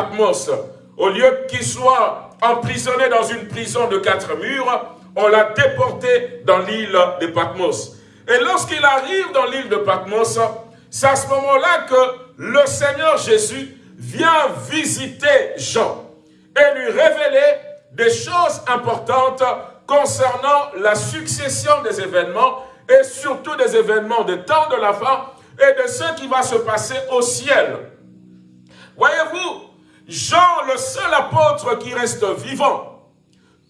Patmos. Au lieu qu'il soit emprisonné dans une prison de quatre murs, on l'a déporté dans l'île de Patmos. Et lorsqu'il arrive dans l'île de Patmos, c'est à ce moment-là que le Seigneur Jésus vient visiter Jean et lui révéler des choses importantes concernant la succession des événements et surtout des événements des temps de la fin et de ce qui va se passer au ciel. Voyez-vous, Jean, le seul apôtre qui reste vivant,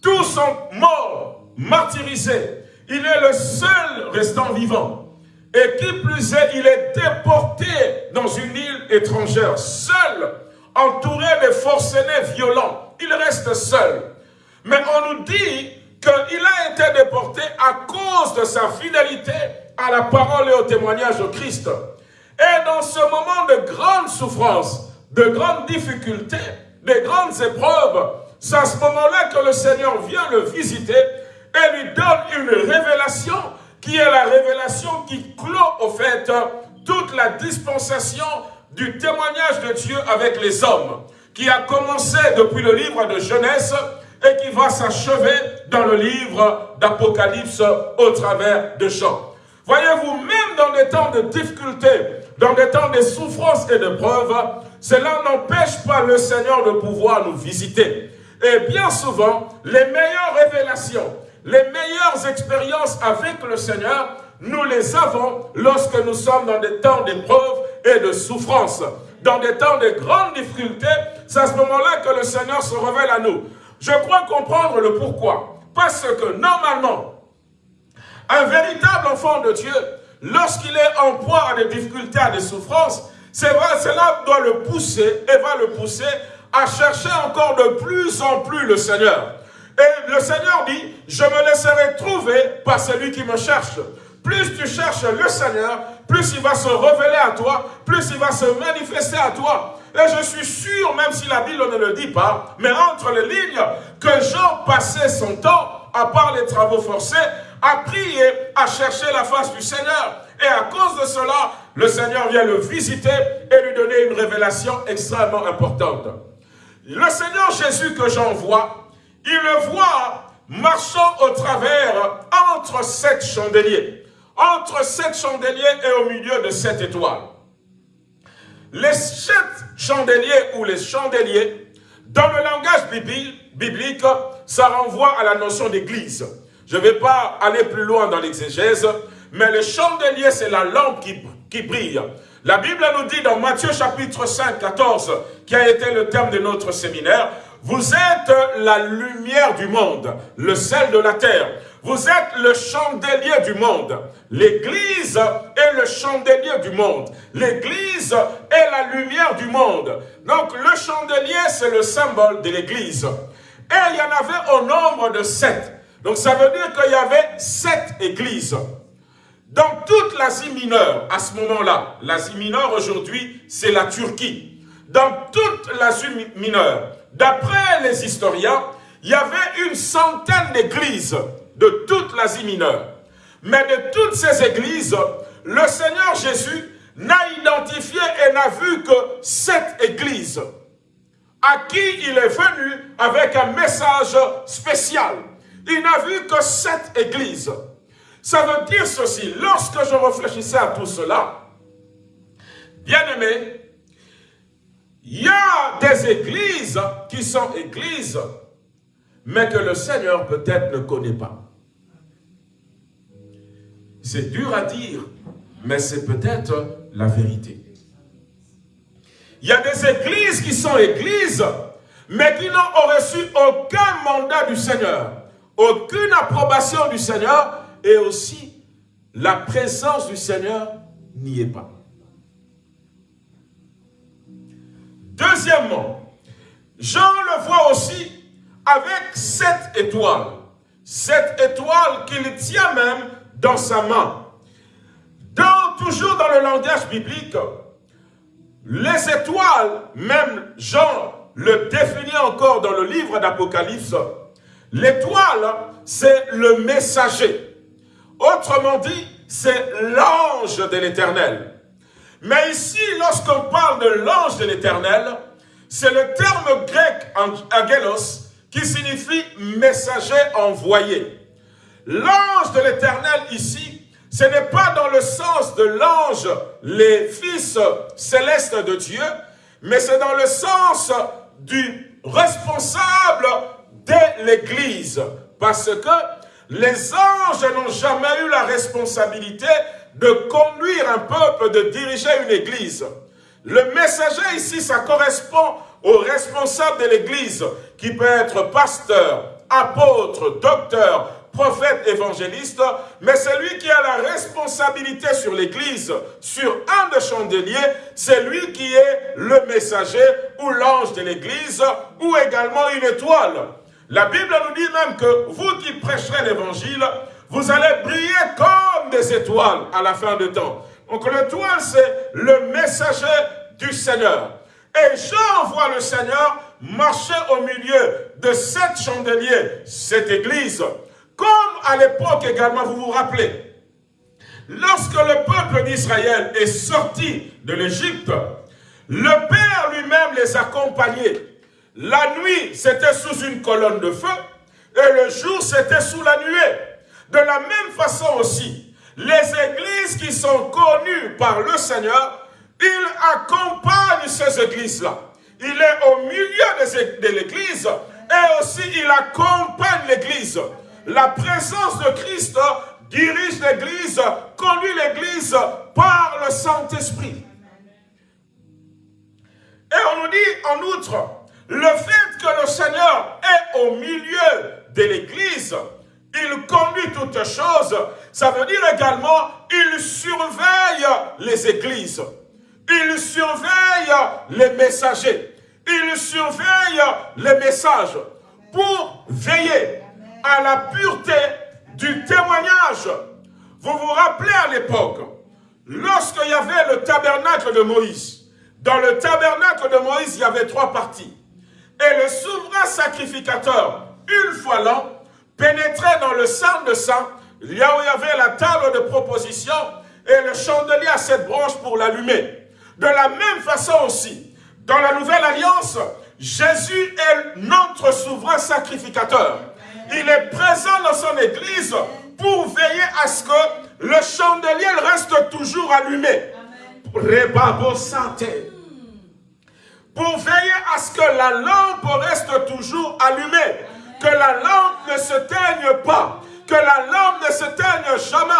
tous sont morts, martyrisés. Il est le seul restant vivant. Et qui plus est, il est déporté dans une île étrangère, seul, entouré de forcenés violents. Il reste seul. Mais on nous dit qu'il a été déporté à cause de sa fidélité à la parole et au témoignage de Christ. Et dans ce moment de grande souffrance, de grandes difficultés, de grandes épreuves, c'est à ce moment-là que le Seigneur vient le visiter et lui donne une révélation qui est la révélation qui clôt au fait toute la dispensation du témoignage de Dieu avec les hommes, qui a commencé depuis le livre de Genèse et qui va s'achever dans le livre d'Apocalypse au travers de Jean. Voyez-vous, même dans des temps de difficultés, dans des temps de souffrances et de preuves, cela n'empêche pas le Seigneur de pouvoir nous visiter. Et bien souvent, les meilleures révélations, les meilleures expériences avec le Seigneur, nous les avons lorsque nous sommes dans des temps d'épreuve et de souffrance. Dans des temps de grandes difficultés, c'est à ce moment-là que le Seigneur se révèle à nous. Je crois comprendre le pourquoi. Parce que normalement, un véritable enfant de Dieu, lorsqu'il est en proie à des difficultés, à des souffrances, vrai, cela doit le pousser et va le pousser à chercher encore de plus en plus le Seigneur. Et le Seigneur dit, je me laisserai trouver par celui qui me cherche. Plus tu cherches le Seigneur, plus il va se révéler à toi, plus il va se manifester à toi. Et je suis sûr, même si la Bible ne le dit pas, mais entre les lignes, que Jean passait son temps, à part les travaux forcés, à prier, à chercher la face du Seigneur. Et à cause de cela, le Seigneur vient le visiter et lui donner une révélation extrêmement importante. Le Seigneur Jésus que j'envoie, il le voit marchant au travers entre sept chandeliers. Entre sept chandeliers et au milieu de sept étoiles. Les sept chandeliers ou les chandeliers, dans le langage biblique, ça renvoie à la notion d'église. Je ne vais pas aller plus loin dans l'exégèse, mais le chandelier, c'est la lampe qui, qui brille. La Bible nous dit dans Matthieu chapitre 5, 14, qui a été le thème de notre séminaire, vous êtes la lumière du monde, le sel de la terre. Vous êtes le chandelier du monde. L'Église est le chandelier du monde. L'Église est la lumière du monde. Donc le chandelier, c'est le symbole de l'Église. Et il y en avait au nombre de sept. Donc ça veut dire qu'il y avait sept églises. Dans toute l'Asie mineure, à ce moment-là, l'Asie mineure aujourd'hui, c'est la Turquie. Dans toute l'Asie mineure, d'après les historiens, il y avait une centaine d'églises de toute l'Asie mineure. Mais de toutes ces églises, le Seigneur Jésus n'a identifié et n'a vu que sept églises à qui il est venu avec un message spécial. Il n'a vu que sept églises. Ça veut dire ceci, lorsque je réfléchissais à tout cela, bien aimé, il y a des églises qui sont églises, mais que le Seigneur peut-être ne connaît pas. C'est dur à dire, mais c'est peut-être la vérité. Il y a des églises qui sont églises, mais qui n'ont reçu aucun mandat du Seigneur, aucune approbation du Seigneur, et aussi la présence du Seigneur n'y est pas. Deuxièmement, Jean le voit aussi avec sept étoiles. Sept étoiles qu'il tient même dans sa main. Dans, toujours dans le langage biblique, les étoiles, même Jean le définit encore dans le livre d'Apocalypse, l'étoile, c'est le messager. Autrement dit, c'est l'ange de l'éternel. Mais ici, lorsqu'on parle de l'ange de l'éternel, c'est le terme grec angelos qui signifie messager envoyé. L'ange de l'éternel ici, ce n'est pas dans le sens de l'ange, les fils célestes de Dieu, mais c'est dans le sens du responsable de l'Église. Parce que les anges n'ont jamais eu la responsabilité de conduire un peuple, de diriger une Église. Le messager ici, ça correspond au responsable de l'Église, qui peut être pasteur, apôtre, docteur, prophète, évangéliste, mais celui qui a la responsabilité sur l'Église, sur un des chandeliers, c'est lui qui est le messager ou l'ange de l'Église, ou également une étoile. La Bible nous dit même que vous qui prêcherez l'Évangile, vous allez briller comme des étoiles à la fin du temps. Donc l'étoile, c'est le messager du Seigneur. Et Jean voit le Seigneur marcher au milieu de sept chandeliers, cette église. Comme à l'époque également, vous vous rappelez, lorsque le peuple d'Israël est sorti de l'Égypte, le Père lui-même les accompagnait. La nuit, c'était sous une colonne de feu, et le jour, c'était sous la nuée. De la même façon aussi, les églises qui sont connues par le Seigneur, il accompagne ces églises-là. Il est au milieu de l'église et aussi il accompagne l'église. La présence de Christ dirige l'église, conduit l'église par le Saint-Esprit. Et on nous dit en outre, le fait que le Seigneur est au milieu de l'église, il conduit toutes choses, ça veut dire également, il surveille les églises. Il surveille les messagers. Il surveille les messages pour veiller à la pureté du témoignage. Vous vous rappelez à l'époque, lorsqu'il y avait le tabernacle de Moïse, dans le tabernacle de Moïse, il y avait trois parties. Et le souverain sacrificateur, une fois l'an, pénétrait dans le sang de sang, là où il y avait la table de proposition et le chandelier à cette branche pour l'allumer. De la même façon aussi, dans la nouvelle alliance, Jésus est notre souverain sacrificateur. Il est présent dans son église pour veiller à ce que le chandelier reste toujours allumé. Pour veiller à ce que la lampe reste toujours allumée. Que la lampe ne se teigne pas. Que la lampe ne se teigne jamais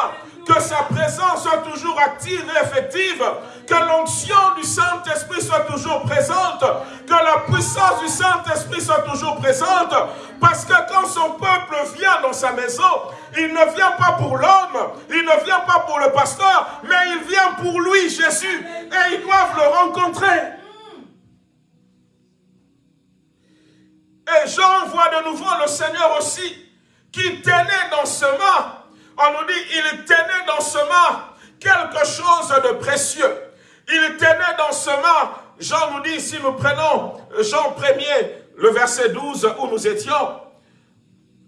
que sa présence soit toujours active et effective, que l'onction du Saint-Esprit soit toujours présente, que la puissance du Saint-Esprit soit toujours présente, parce que quand son peuple vient dans sa maison, il ne vient pas pour l'homme, il ne vient pas pour le pasteur, mais il vient pour lui, Jésus, et ils doivent le rencontrer. Et Jean voit de nouveau le Seigneur aussi, qui tenait dans ce main on nous dit, il tenait dans ce main quelque chose de précieux. Il tenait dans ce main, Jean nous dit, si nous prenons Jean 1er, le verset 12 où nous étions,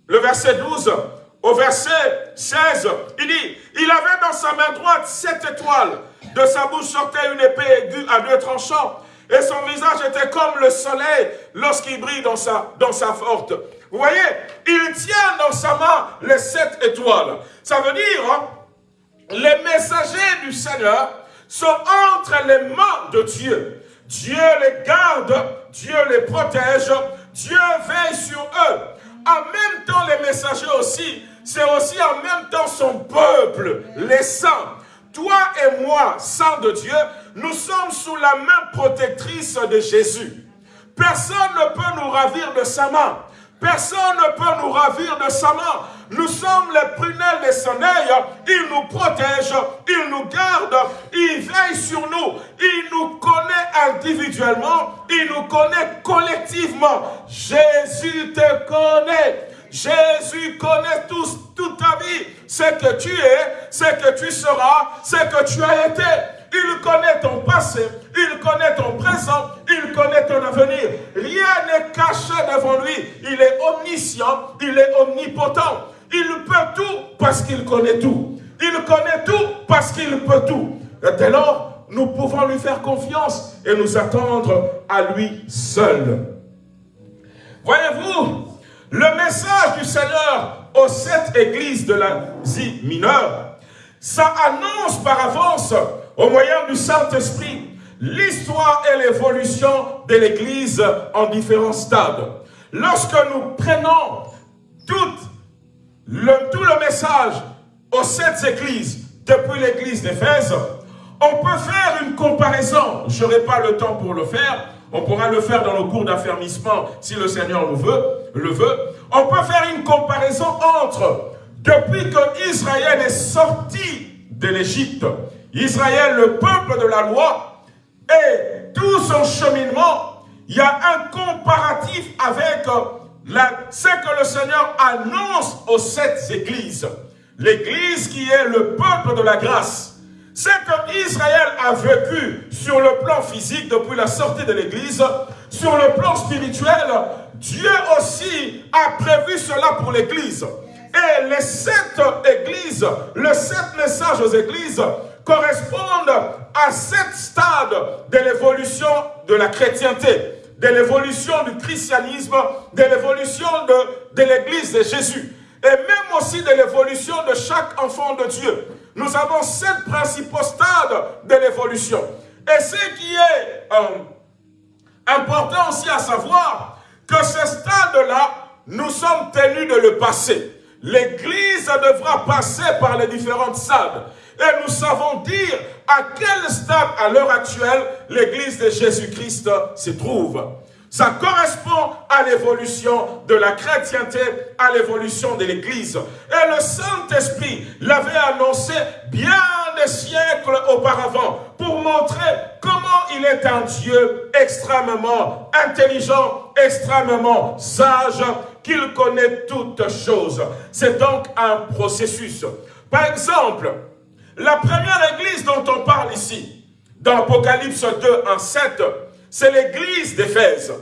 le verset 12 au verset 16, il dit, il avait dans sa main droite sept étoiles, de sa bouche sortait une épée aiguë à deux tranchants, et son visage était comme le soleil lorsqu'il brille dans sa, dans sa forte. Vous voyez, il tient dans sa main les sept étoiles. Ça veut dire, hein, les messagers du Seigneur sont entre les mains de Dieu. Dieu les garde, Dieu les protège, Dieu veille sur eux. En même temps, les messagers aussi, c'est aussi en même temps son peuple, les saints. Toi et moi, saints de Dieu, nous sommes sous la main protectrice de Jésus. Personne ne peut nous ravir de sa main. Personne ne peut nous ravir de sa main. Nous sommes les prunelles des son Il nous protège, il nous garde, il veille sur nous. Il nous connaît individuellement, il nous connaît collectivement. Jésus te connaît. Jésus connaît toute ta vie. Ce que tu es, ce que tu seras, ce que tu as été. Il connaît ton passé, il connaît ton présent, il connaît ton avenir. Rien n'est caché devant lui. Il est omniscient, il est omnipotent. Il peut tout parce qu'il connaît tout. Il connaît tout parce qu'il peut tout. Et dès lors, nous pouvons lui faire confiance et nous attendre à lui seul. Voyez-vous, le message du Seigneur aux sept églises de l'Asie mineure, ça annonce par avance, au moyen du Saint-Esprit, l'histoire et l'évolution de l'Église en différents stades. Lorsque nous prenons tout le, message aux sept églises, depuis l'église d'Éphèse, on peut faire une comparaison. Je n'aurai pas le temps pour le faire. On pourra le faire dans le cours d'affermissement si le Seigneur le veut. On peut faire une comparaison entre depuis que Israël est sorti de l'Égypte, Israël, le peuple de la loi, et tout son cheminement, il y a un comparatif avec la, ce que le Seigneur annonce aux sept églises. L'église qui est le peuple de la grâce. Ce que Israël a vécu sur le plan physique depuis la sortie de l'église, sur le plan spirituel, Dieu aussi a prévu cela pour l'église. Et les sept églises, les sept messages aux églises correspondent à sept stades de l'évolution de la chrétienté, de l'évolution du christianisme, de l'évolution de, de l'église de Jésus, et même aussi de l'évolution de chaque enfant de Dieu. Nous avons sept principaux stades de l'évolution. Et ce qui est euh, important aussi à savoir, que ce stade-là, nous sommes tenus de le passer. L'Église devra passer par les différentes stades. Et nous savons dire à quel stade, à l'heure actuelle, l'Église de Jésus-Christ se trouve. Ça correspond à l'évolution de la chrétienté, à l'évolution de l'Église. Et le Saint-Esprit l'avait annoncé bien des siècles auparavant pour montrer comment il est un Dieu extrêmement intelligent, extrêmement sage, qu'il connaît toutes choses. C'est donc un processus. Par exemple, la première église dont on parle ici, dans Apocalypse 2, 1, 7, c'est l'église d'Éphèse.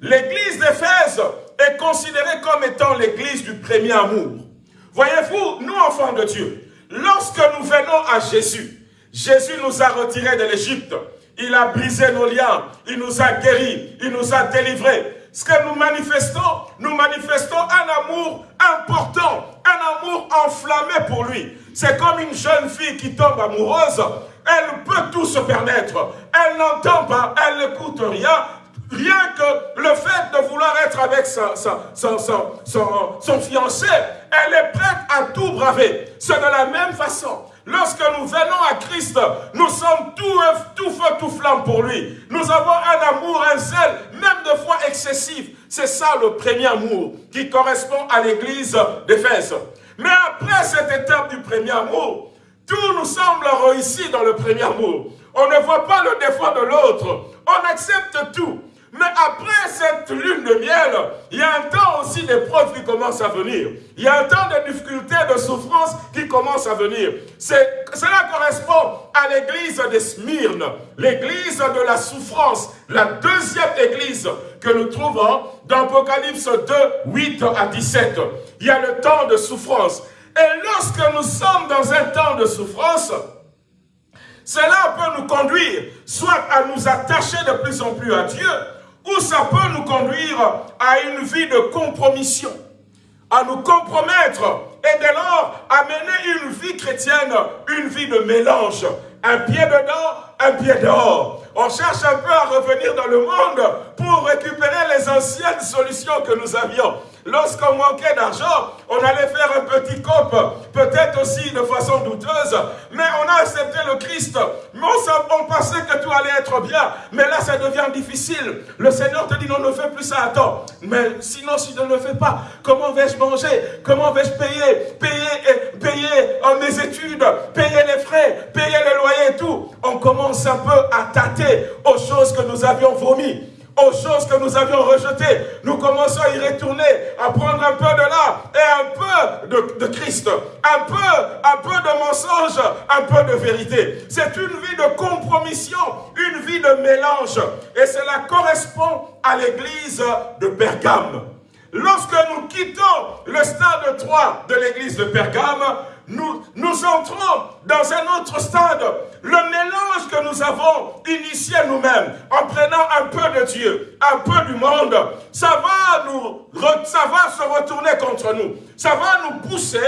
L'église d'Éphèse est considérée comme étant l'église du premier amour. Voyez-vous, nous enfants de Dieu, lorsque nous venons à Jésus, Jésus nous a retirés de l'Égypte. Il a brisé nos liens, il nous a guéris, il nous a délivrés ce que nous manifestons, nous manifestons un amour important, un amour enflammé pour lui. C'est comme une jeune fille qui tombe amoureuse, elle peut tout se permettre. Elle n'entend pas, elle n'écoute rien, rien que le fait de vouloir être avec son, son, fiancé, elle est prête à tout braver. C'est de la même façon. Lorsque nous venons à Christ, nous sommes tout, tout feu, tout flamme pour lui. Nous avons un amour, un zèle, même de fois excessif. C'est ça le premier amour qui correspond à l'église d'Éphèse. Mais après cette étape du premier amour, tout nous semble réussi dans le premier amour. On ne voit pas le défaut de l'autre. On accepte tout. Mais après cette lune de miel, il y a un temps aussi d'épreuves qui commencent à venir. Il y a un temps de difficultés, de souffrances qui commencent à venir. Cela correspond à l'église de Smyrne, l'église de la souffrance, la deuxième église que nous trouvons dans Apocalypse 2, 8 à 17. Il y a le temps de souffrance. Et lorsque nous sommes dans un temps de souffrance, cela peut nous conduire soit à nous attacher de plus en plus à Dieu, ou ça peut nous conduire à une vie de compromission, à nous compromettre et dès lors à mener une vie chrétienne, une vie de mélange, un pied dedans, un pied dehors. On cherche un peu à revenir dans le monde pour récupérer les anciennes solutions que nous avions. Lorsqu'on manquait d'argent, on allait faire un petit cop, peut-être aussi de façon douteuse, mais on a accepté le Christ. Mais on, pensait que tout allait être bien, mais là ça devient difficile. Le Seigneur te dit non, ne fais plus ça, attends. Mais sinon, si je ne le fais pas, comment vais-je manger? Comment vais-je payer? Payer, payer euh, mes études, payer les frais, payer les loyers et tout. On commence un peu à tâter aux choses que nous avions vomi aux choses que nous avions rejetées. Nous commençons à y retourner, à prendre un peu de là et un peu de, Christ, un peu, un peu de mensonge, un peu de vérité. C'est une vie de compromission, une vie de mélange. Et cela correspond à l'église de Pergame. Lorsque nous quittons le stade 3 de l'église de Pergame, nous, entrons dans un autre stade. Le mélange que nous avons initié nous-mêmes, en prenant un peu de Dieu, un peu du monde, ça va, nous, ça va se retourner contre nous. Ça va nous pousser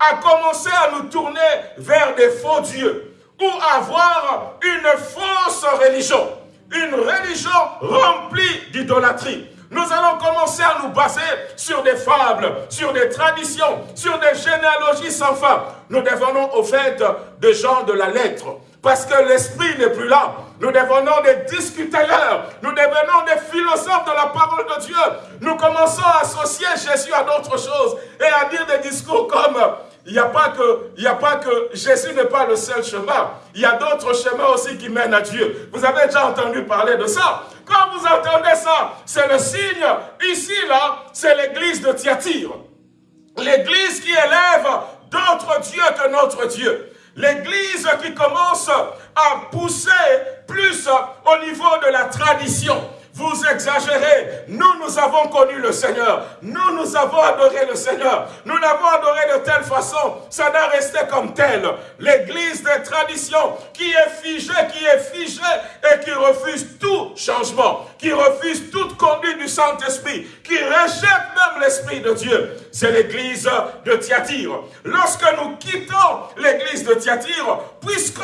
à commencer à nous tourner vers des faux dieux ou avoir une fausse religion. Une religion remplie d'idolâtrie. Nous allons commencer à nous baser sur des fables, sur des traditions, sur des généalogies sans fin. Nous devenons au fait des gens de la lettre. Parce que l'esprit n'est plus là. Nous devenons des discuteurs. Nous devenons des philosophes de la parole de Dieu. Nous commençons à associer Jésus à d'autres choses et à dire des discours comme il n'y a, pas que, il a pas que Jésus n'est pas le seul chemin. Il y a d'autres chemins aussi qui mènent à Dieu. Vous avez déjà entendu parler de ça. Quand vous entendez ça, c'est le signe. Ici, là, c'est l'église de Thyatire. L'église qui élève d'autres dieux que notre Dieu. L'église qui commence à pousser plus au niveau de la tradition vous exagérez. Nous, nous avons connu le Seigneur. Nous, nous avons adoré le Seigneur. Nous l'avons adoré de telle façon, ça n'a resté comme tel. L'église des traditions qui est figée, qui est figée et qui refuse tout changement, qui refuse toute conduite du Saint-Esprit, qui rejette même l'Esprit de Dieu. C'est l'église de Thyatire. Lorsque nous quittons l'église de Thyatire, puisque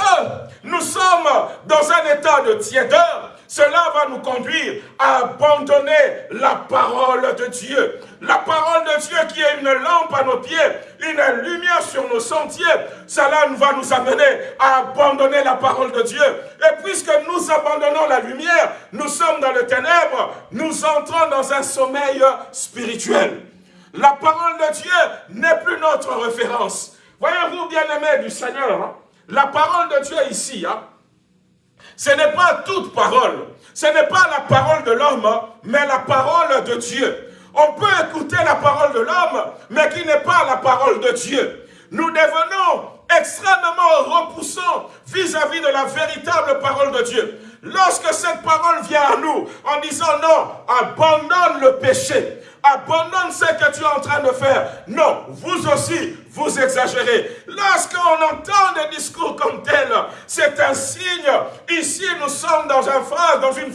nous sommes dans un état de tiédeur, cela va nous conduire à abandonner la parole de Dieu. La parole de Dieu qui est une lampe à nos pieds, une lumière sur nos sentiers. Cela va nous amener à abandonner la parole de Dieu. Et puisque nous abandonnons la lumière, nous sommes dans le ténèbre, nous entrons dans un sommeil spirituel. La parole de Dieu n'est plus notre référence. Voyez-vous, bien-aimés du Seigneur, hein, la parole de Dieu ici, hein, ce n'est pas toute parole. Ce n'est pas la parole de l'homme, mais la parole de Dieu. On peut écouter la parole de l'homme, mais qui n'est pas la parole de Dieu. Nous devenons extrêmement repoussants vis-à-vis de la véritable parole de Dieu. Lorsque cette parole vient à nous en disant non, abandonne le péché, abandonne ce que tu es en train de faire. Non, vous aussi, vous exagérez. Lorsqu'on entend des discours comme tel, c'est un signe. Ici, nous sommes dans une phase, dans une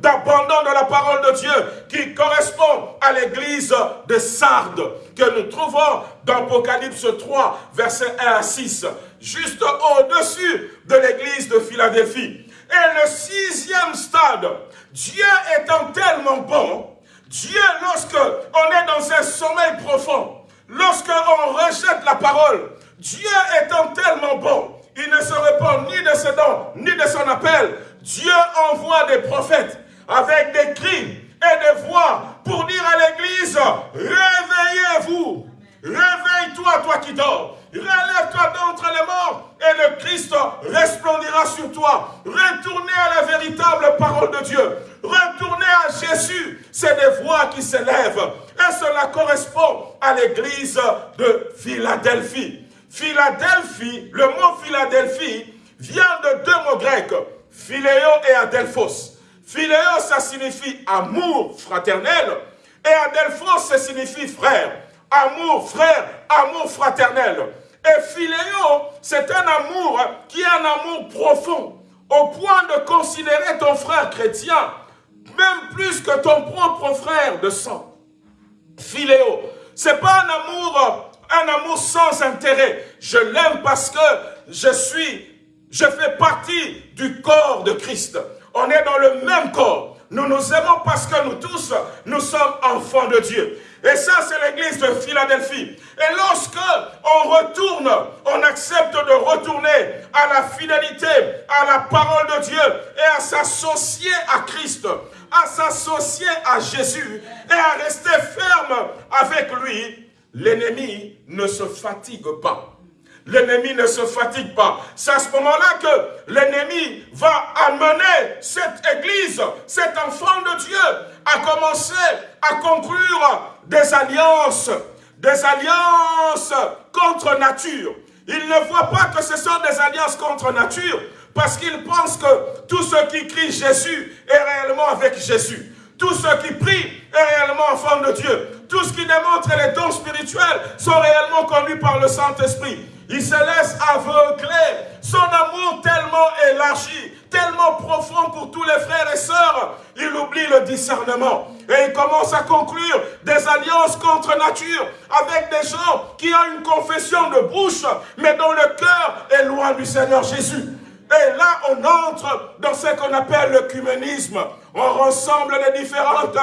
d'abandon de la parole de Dieu qui correspond à l'église de Sardes que nous trouvons dans Apocalypse 3, versets 1 à 6, juste au-dessus de l'église de Philadelphie. Et le sixième stade, Dieu étant tellement bon, Dieu, lorsque on est dans un sommeil profond, lorsque on rejette la parole, Dieu étant tellement bon, il ne se répand ni de ses dons, ni de son appel. Dieu envoie des prophètes avec des cris et des voix pour dire à l'église, réveillez-vous, réveille-toi, toi qui dors, relève-toi d'entre les morts et le Christ resplendira sur toi. Retournez à la véritable parole de Dieu. Retournez à Jésus. C'est des voix qui s'élèvent. Et cela correspond à l'église de Philadelphie. Philadelphie, le mot Philadelphie vient de deux mots grecs, philéo et adelphos. Philéo, ça signifie amour fraternel, et adelphos, ça signifie frère. Amour frère, amour fraternel. Et philéo, c'est un amour qui est un amour profond, au point de considérer ton frère chrétien, même plus que ton propre frère de sang. Philéo, c'est pas un amour, un amour sans intérêt. Je l'aime parce que je suis, je fais partie du corps de Christ. On est dans le même corps. Nous nous aimons parce que nous tous, nous sommes enfants de Dieu. Et ça, c'est l'église de Philadelphie. Et lorsque on retourne, on accepte de retourner à la fidélité, à la parole de Dieu et à s'associer à Christ, à s'associer à Jésus et à rester ferme avec lui, l'ennemi ne se fatigue pas. L'ennemi ne se fatigue pas. C'est à ce moment-là que l'ennemi va amener cette église, cet enfant de Dieu, à commencer à conclure des alliances, des alliances contre nature. Il ne voit pas que ce sont des alliances contre nature, parce qu'il pense que tout ce qui crie Jésus est réellement avec Jésus. Tout ce qui prie est réellement enfant de Dieu. tout ce qui démontre les dons spirituels sont réellement conduits par le Saint-Esprit. Il se laisse aveugler. Son amour tellement élargi, tellement profond pour tous les frères et sœurs, il oublie le discernement. Et il commence à conclure des alliances contre nature avec des gens qui ont une confession de bouche, mais dont le cœur est loin du Seigneur Jésus. Et là, on entre dans ce qu'on appelle le cuménisme. On rassemble les différentes,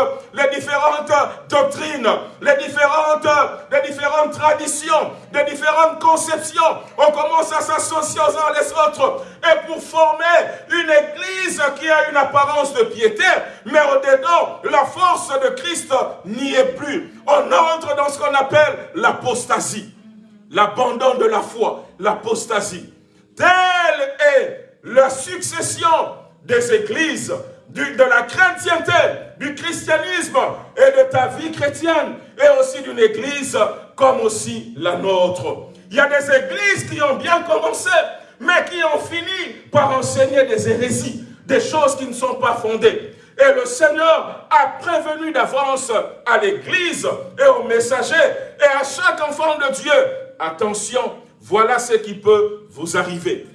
doctrines, les différentes, les différentes traditions, les différentes conceptions. On commence à s'associer aux uns les autres. Et pour former une église qui a une apparence de piété, mais au-dedans, la force de Christ n'y est plus. On entre dans ce qu'on appelle l'apostasie. L'abandon de la foi, l'apostasie. Telle est la succession des églises, de la chrétienté, du christianisme et de ta vie chrétienne, et aussi d'une église comme aussi la nôtre. Il y a des églises qui ont bien commencé, mais qui ont fini par enseigner des hérésies, des choses qui ne sont pas fondées. Et le Seigneur a prévenu d'avance à l'église et aux messagers et à chaque enfant de Dieu, attention, voilà ce qui peut vous arriver.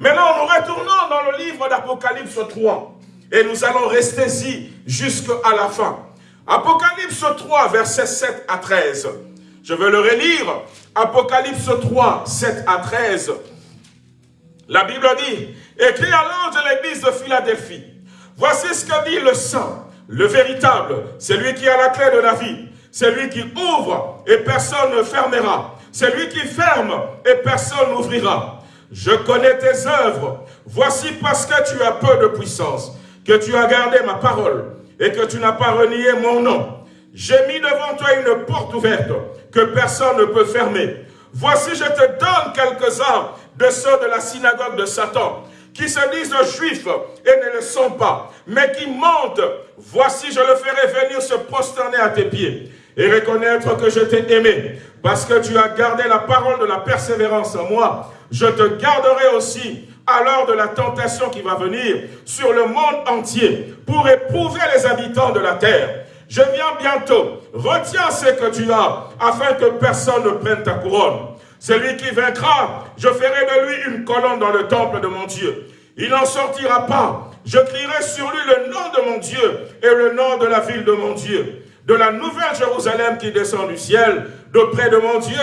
Maintenant, nous retournons dans le livre d'Apocalypse 3. Et nous allons rester ici jusqu'à la fin. Apocalypse 3, versets 7 à 13. Je vais le relire. Apocalypse 3, 7 à 13. La Bible dit, écrit à l'ange de l'église de Philadelphie, voici ce que dit le saint, le véritable, c'est lui qui a la clé de la vie, c'est lui qui ouvre et personne ne fermera, c'est lui qui ferme et personne n'ouvrira. Je connais tes œuvres. Voici parce que tu as peu de puissance, que tu as gardé ma parole et que tu n'as pas renié mon nom. J'ai mis devant toi une porte ouverte que personne ne peut fermer. Voici, je te donne quelques-uns de ceux de la synagogue de Satan, qui se disent juifs et ne le sont pas, mais qui mentent. Voici, je le ferai venir se prosterner à tes pieds et reconnaître que je t'ai aimé, parce que tu as gardé la parole de la persévérance en moi. Je te garderai aussi à l'heure de la tentation qui va venir sur le monde entier pour éprouver les habitants de la terre. Je viens bientôt. Retiens ce que tu as afin que personne ne prenne ta couronne. Celui qui vaincra, je ferai de lui une colonne dans le temple de mon Dieu. Il n'en sortira pas. Je crierai sur lui le nom de mon Dieu et le nom de la ville de mon Dieu de la nouvelle Jérusalem qui descend du ciel, d'auprès de mon Dieu,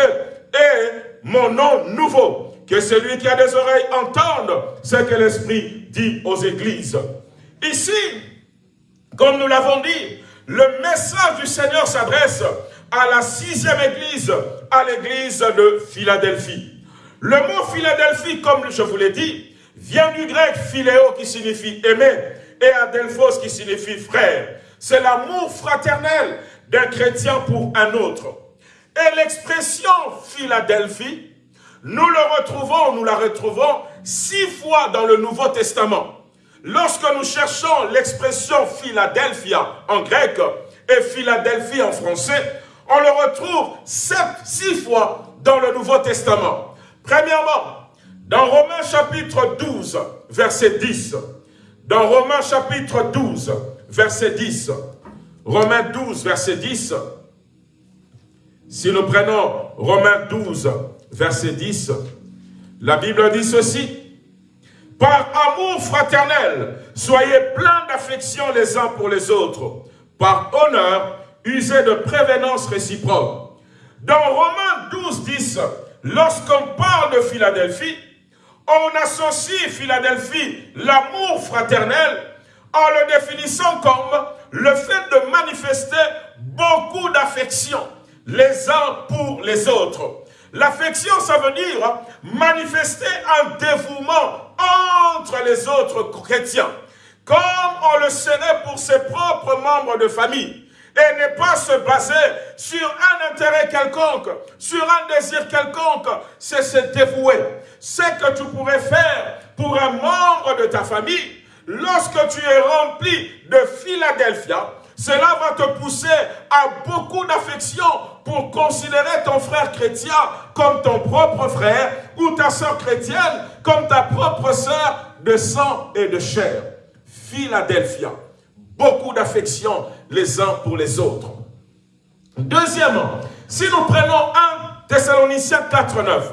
et mon nom nouveau. Que celui qui a des oreilles entende ce que l'Esprit dit aux églises. Ici, comme nous l'avons dit, le message du Seigneur s'adresse à la sixième église, à l'église de Philadelphie. Le mot Philadelphie, comme je vous l'ai dit, vient du grec philéo qui signifie aimer et adelphos qui signifie frère. C'est l'amour fraternel d'un chrétien pour un autre. Et l'expression Philadelphie, nous le retrouvons, nous la retrouvons six fois dans le Nouveau Testament. Lorsque nous cherchons l'expression Philadelphia en grec et Philadelphie en français, on le retrouve sept, six fois dans le Nouveau Testament. Premièrement, dans Romains chapitre 12, verset 10. Dans Romains chapitre 12, verset 10. Romains 12, verset 10. Si nous prenons Romains 12, verset 10, la Bible dit ceci. Par amour fraternel, soyez pleins d'affection les uns pour les autres. Par honneur, usez de prévenance réciproque. Dans Romains 12, 10, lorsqu'on parle de Philadelphie, on associe Philadelphie, l'amour fraternel, en le définissant comme le fait de manifester beaucoup d'affection les uns pour les autres. L'affection, ça veut dire manifester un dévouement entre les autres chrétiens, comme on le serait pour ses propres membres de famille. Et ne pas se baser sur un intérêt quelconque, sur un désir quelconque, c'est se dévouer. Ce que tu pourrais faire pour un membre de ta famille, Lorsque tu es rempli de Philadelphia, cela va te pousser à beaucoup d'affection pour considérer ton frère chrétien comme ton propre frère ou ta soeur chrétienne comme ta propre soeur de sang et de chair. Philadelphia, beaucoup d'affection les uns pour les autres. Deuxièmement, si nous prenons 1 Thessaloniciens 4, 9,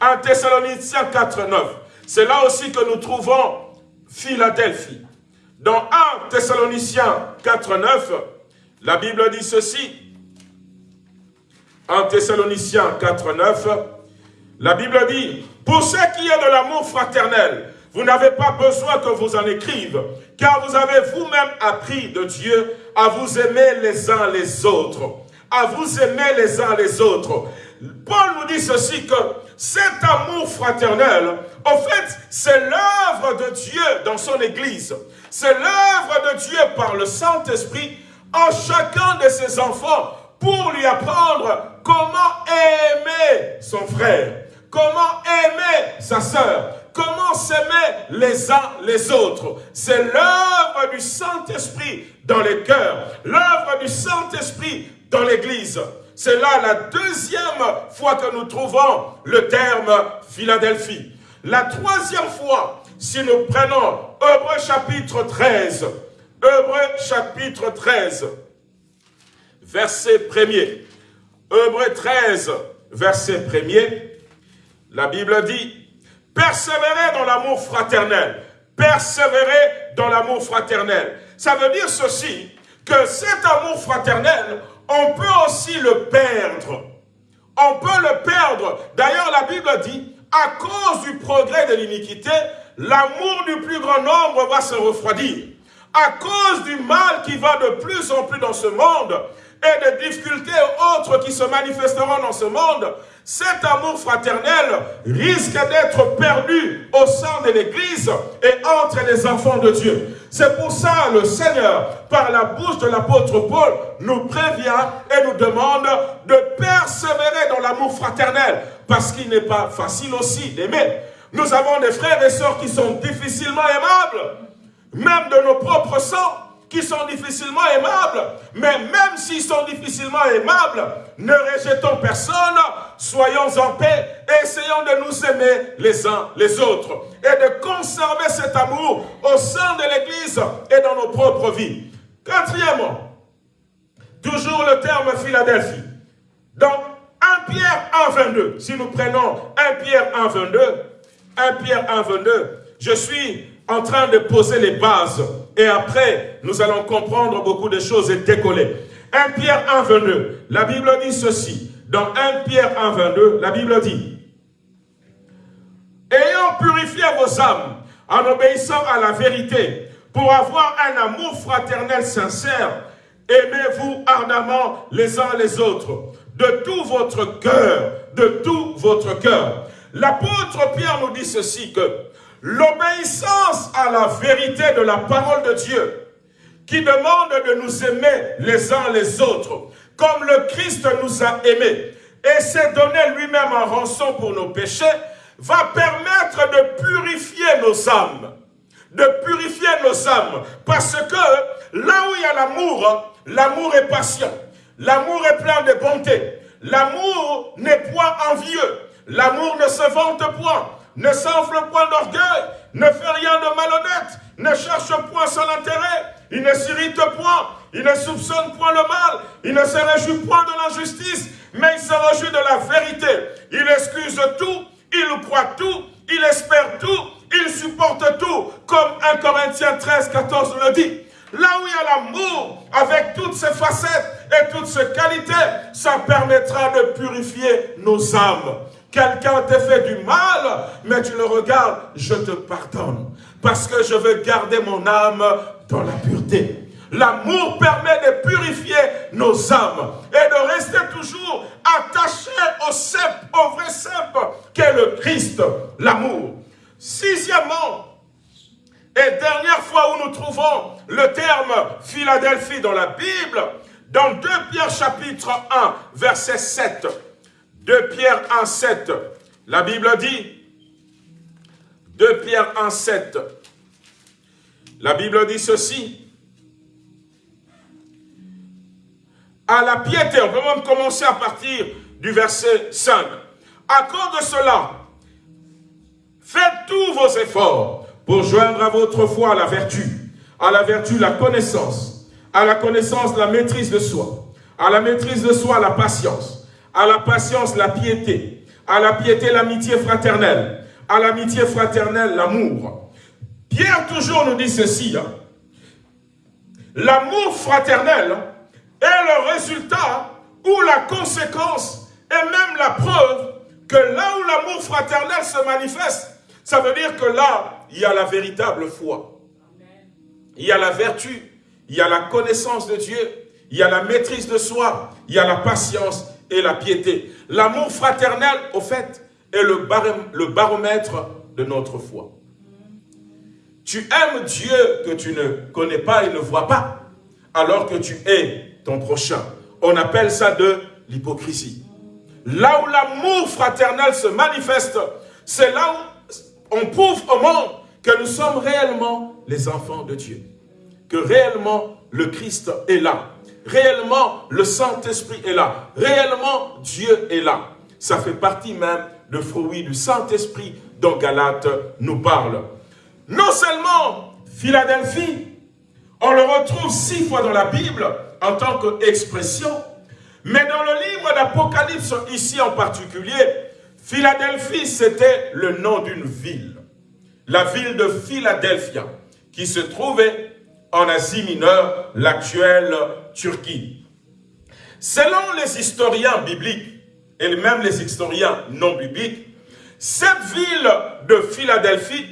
1 Thessaloniciens 4, 9, c'est là aussi que nous trouvons Philadelphie. Dans 1 Thessaloniciens 4, 9, la Bible dit ceci. 1 Thessaloniciens 4, 9, la Bible dit, pour ce qui est de l'amour fraternel, vous n'avez pas besoin que vous en écrive, car vous avez vous-même appris de Dieu à vous aimer les uns les autres. À vous aimer les uns les autres. Paul nous dit ceci que cet amour fraternel, en fait, c'est l'œuvre de Dieu dans son Église. C'est l'œuvre de Dieu par le Saint-Esprit en chacun de ses enfants pour lui apprendre comment aimer son frère, comment aimer sa sœur, comment s'aimer les uns les autres? C'est l'œuvre du Saint-Esprit dans les cœurs, l'œuvre du Saint-Esprit dans l'Église. C'est là la deuxième fois que nous trouvons le terme Philadelphie. La troisième fois, si nous prenons Hébreu chapitre 13, Hébreu chapitre 13, verset 1er. Hébreu 13, verset 1er, la Bible dit, persévérez dans l'amour fraternel. Persévérez dans l'amour fraternel. Ça veut dire ceci, que cet amour fraternel, on peut aussi le perdre. On peut le perdre. D'ailleurs, la Bible dit, à cause du progrès de l'iniquité, l'amour du plus grand nombre va se refroidir. À cause du mal qui va de plus en plus dans ce monde, et des difficultés autres qui se manifesteront dans ce monde, cet amour fraternel risque d'être perdu au sein de l'Église et entre les enfants de Dieu. C'est pour ça le Seigneur, par la bouche de l'apôtre Paul, nous prévient et nous demande de persévérer dans l'amour fraternel, parce qu'il n'est pas facile aussi d'aimer. Nous avons des frères et sœurs qui sont difficilement aimables, même de nos propres sangs qui sont difficilement aimables. Mais même s'ils sont difficilement aimables, ne rejetons personne, soyons en paix essayons de nous aimer les uns les autres et de conserver cet amour au sein de l'Église et dans nos propres vies. Quatrièmement, toujours le terme Philadelphie. Dans 1 Pierre 1, 22, si nous prenons 1 Pierre 1, 22, 1 Pierre 1, 22, je suis en train de poser les bases. Et après, nous allons comprendre beaucoup de choses et décoller. 1 Pierre 1, 22, la Bible dit ceci. Dans 1 Pierre 1, 22, la Bible dit Ayant purifié vos âmes en obéissant à la vérité, pour avoir un amour fraternel sincère, aimez-vous ardemment les uns les autres, de tout votre cœur, de tout votre cœur. L'apôtre Pierre nous dit ceci, que L'obéissance à la vérité de la parole de Dieu, qui demande de nous aimer les uns les autres, comme le Christ nous a aimés, et s'est donné lui-même en rançon pour nos péchés, va permettre de purifier nos âmes. De purifier nos âmes. Parce que là où il y a l'amour, l'amour est patient. L'amour est plein de bonté. L'amour n'est point envieux. L'amour ne se vante point ne s'enfle point d'orgueil, ne fait rien de malhonnête, ne cherche point son intérêt, il ne s'irrite point, il ne soupçonne point le mal, il ne se réjouit point de l'injustice, mais il se réjouit de la vérité. Il excuse tout, il croit tout, il espère tout, il supporte tout, comme 1 Corinthiens 13, 14 le dit. Là où il y a l'amour, avec toutes ses facettes et toutes ses qualités, ça permettra de purifier nos âmes. Quelqu'un t'a fait du mal, mais tu le regardes, je te pardonne. Parce que je veux garder mon âme dans la pureté. L'amour permet de purifier nos âmes et de rester toujours attachés au cep, au vrai cep qu'est le Christ, l'amour. Sixièmement, et dernière fois où nous trouvons le terme Philadelphie dans la Bible, dans 2 Pierre chapitre 1, verset 7. 2 Pierre 1, 7, la Bible dit, 2 Pierre 1, 7, la Bible dit ceci, à la piété, on peut même commencer à partir du verset 5. À cause de cela, faites tous vos efforts pour joindre à votre foi la vertu, à la vertu la connaissance, à la connaissance la maîtrise de soi, À la maîtrise de soi, la patience. À la patience, la piété. À la piété, l'amitié fraternelle. À l'amitié fraternelle, l'amour. Pierre toujours nous dit ceci. Hein. L'amour fraternel est le résultat ou la conséquence et même la preuve que là où l'amour fraternel se manifeste, ça veut dire que là, il y a la véritable foi. Il y a la vertu, il y a la connaissance de Dieu, il y a la maîtrise de soi, il y a la patience et la piété. L'amour fraternel, au fait, est le, baromètre de notre foi. Tu aimes Dieu que tu ne connais pas et ne vois pas, alors que tu es ton prochain. On appelle ça de l'hypocrisie. Là où l'amour fraternel se manifeste, c'est là où on prouve au monde que nous sommes réellement les enfants de Dieu. Que réellement le Christ est là. Réellement le Saint-Esprit est là. Réellement Dieu est là. Ça fait partie même de fruit du Saint-Esprit dont Galate nous parle. Non seulement Philadelphie, on le retrouve six fois dans la Bible en tant qu'expression, mais dans le livre d'Apocalypse, ici en particulier, Philadelphie, c'était le nom d'une ville. La ville de Philadelphia, qui se trouvait en Asie mineure, l'actuelle Turquie. Selon les historiens bibliques, et même les historiens non bibliques, cette ville de Philadelphie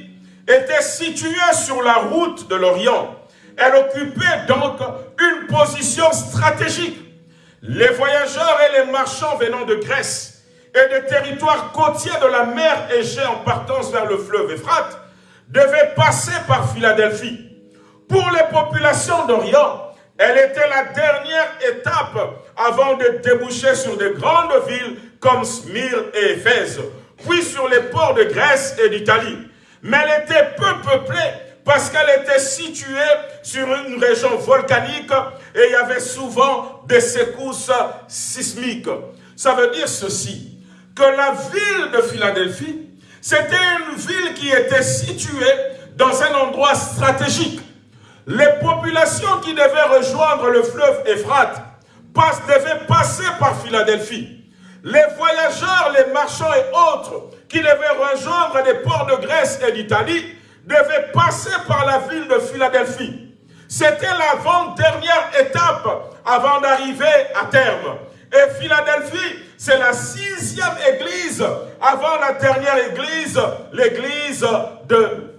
était située sur la route de l'Orient. Elle occupait donc une position stratégique les voyageurs et les marchands venant de Grèce et des territoires côtiers de la mer Égée en partance vers le fleuve Euphrate devaient passer par Philadelphie. Pour les populations d'Orient, elle était la dernière étape avant de déboucher sur de grandes villes comme Smyrne et Éphèse, puis sur les ports de Grèce et d'Italie. Mais elle était peu peuplée parce qu'elle était située sur une région volcanique et il y avait souvent des secousses sismiques. Ça veut dire ceci, que la ville de Philadelphie, c'était une ville qui était située dans un endroit stratégique. Les populations qui devaient rejoindre le fleuve Euphrate devaient passer par Philadelphie. Les voyageurs, les marchands et autres qui devaient rejoindre les ports de Grèce et d'Italie devait passer par la ville de Philadelphie. C'était l'avant-dernière étape avant d'arriver à terme. Et Philadelphie, c'est la sixième église avant la dernière église, l'église de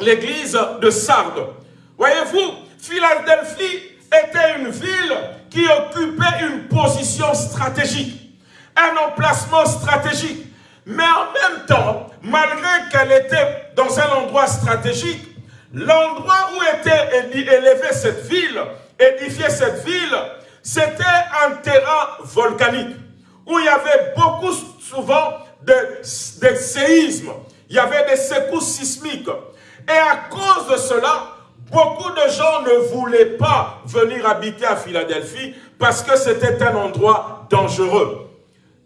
l'église de Sardes. Voyez-vous, Philadelphie était une ville qui occupait une position stratégique, un emplacement stratégique. Mais en même temps, malgré qu'elle était dans un endroit stratégique, l'endroit où était élevée cette ville, édifiée cette ville, c'était un terrain volcanique, où il y avait beaucoup souvent de, séismes, il y avait des secousses sismiques. Et à cause de cela, beaucoup de gens ne voulaient pas venir habiter à Philadelphie parce que c'était un endroit dangereux.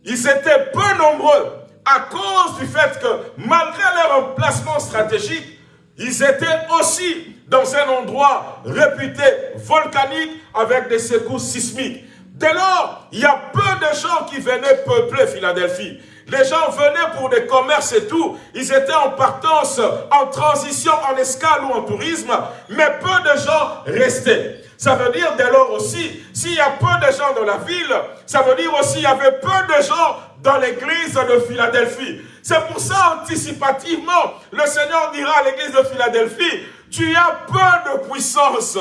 Ils étaient peu nombreux, à cause du fait que malgré leur emplacement stratégique, ils étaient aussi dans un endroit réputé volcanique avec des secousses sismiques. Dès lors, il y a peu de gens qui venaient peupler Philadelphie. Les gens venaient pour des commerces et tout. Ils étaient en partance, en transition, en escale ou en tourisme. Mais peu de gens restaient. Ça veut dire dès lors aussi, s'il y a peu de gens dans la ville, ça veut dire aussi qu'il y avait peu de gens dans l'église de Philadelphie. C'est pour ça, anticipativement, le Seigneur dira à l'église de Philadelphie, tu as peu de puissance.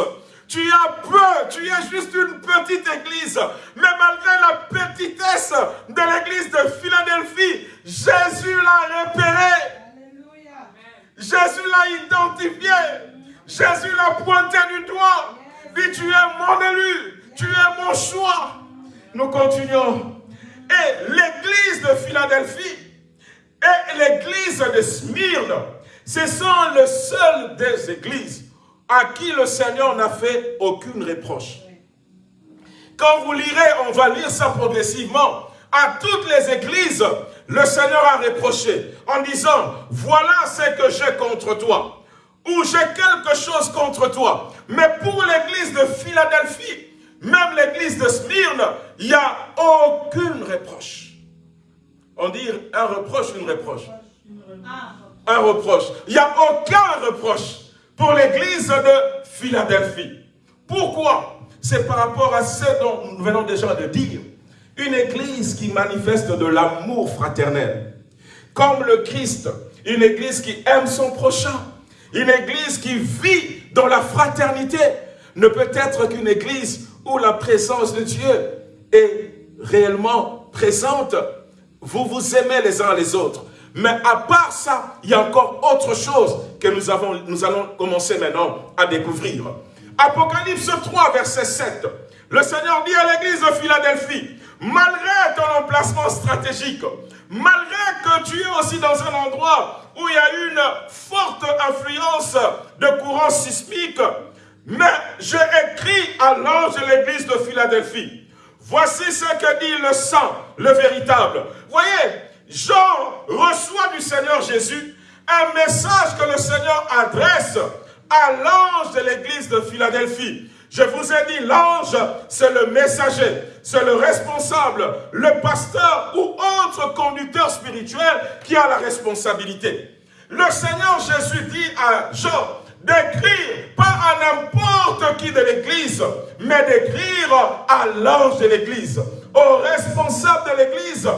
Tu as peu, tu es juste une petite église. Mais malgré la petitesse de l'église de Philadelphie, Jésus l'a repéré. Jésus l'a identifié. Jésus l'a pointé du doigt. Dit, tu es mon élu. Tu es mon choix. Nous continuons. Et l'église de Philadelphie et l'église de Smyrne, ce sont les seules des églises à qui le Seigneur n'a fait aucune reproche. Quand vous lirez, on va lire ça progressivement, à toutes les églises, le Seigneur a reproché en disant, voilà ce que j'ai contre toi, ou j'ai quelque chose contre toi. Mais pour l'église de Philadelphie, même l'église de Smyrne, il n'y a aucune reproche. On dit un reproche, une reproche. Un reproche. Il n'y a aucun reproche pour l'église de Philadelphie. Pourquoi? C'est par rapport à ce dont nous venons déjà de dire. Une église qui manifeste de l'amour fraternel. Comme le Christ. Une église qui aime son prochain. Une église qui vit dans la fraternité ne peut être qu'une église où la présence de Dieu est réellement présente. Vous vous aimez les uns les autres. Mais à part ça, il y a encore autre chose que nous, avons, nous allons commencer maintenant à découvrir. Apocalypse 3, verset 7. Le Seigneur dit à l'église de Philadelphie, malgré ton emplacement stratégique, malgré que tu es aussi dans un endroit où il y a une forte influence de courant sismique, mais j'ai écrit à l'ange de l'église de Philadelphie. Voici ce que dit le sang, le véritable. Voyez, Jean reçoit du Seigneur Jésus un message que le Seigneur adresse à l'ange de l'église de Philadelphie. Je vous ai dit, l'ange, c'est le messager, c'est le responsable, le pasteur ou autre conducteur spirituel qui a la responsabilité. Le Seigneur Jésus dit à Jean, d'écrire pas à n'importe qui de l'église, mais d'écrire à l'ange de l'église, au responsable de l'église,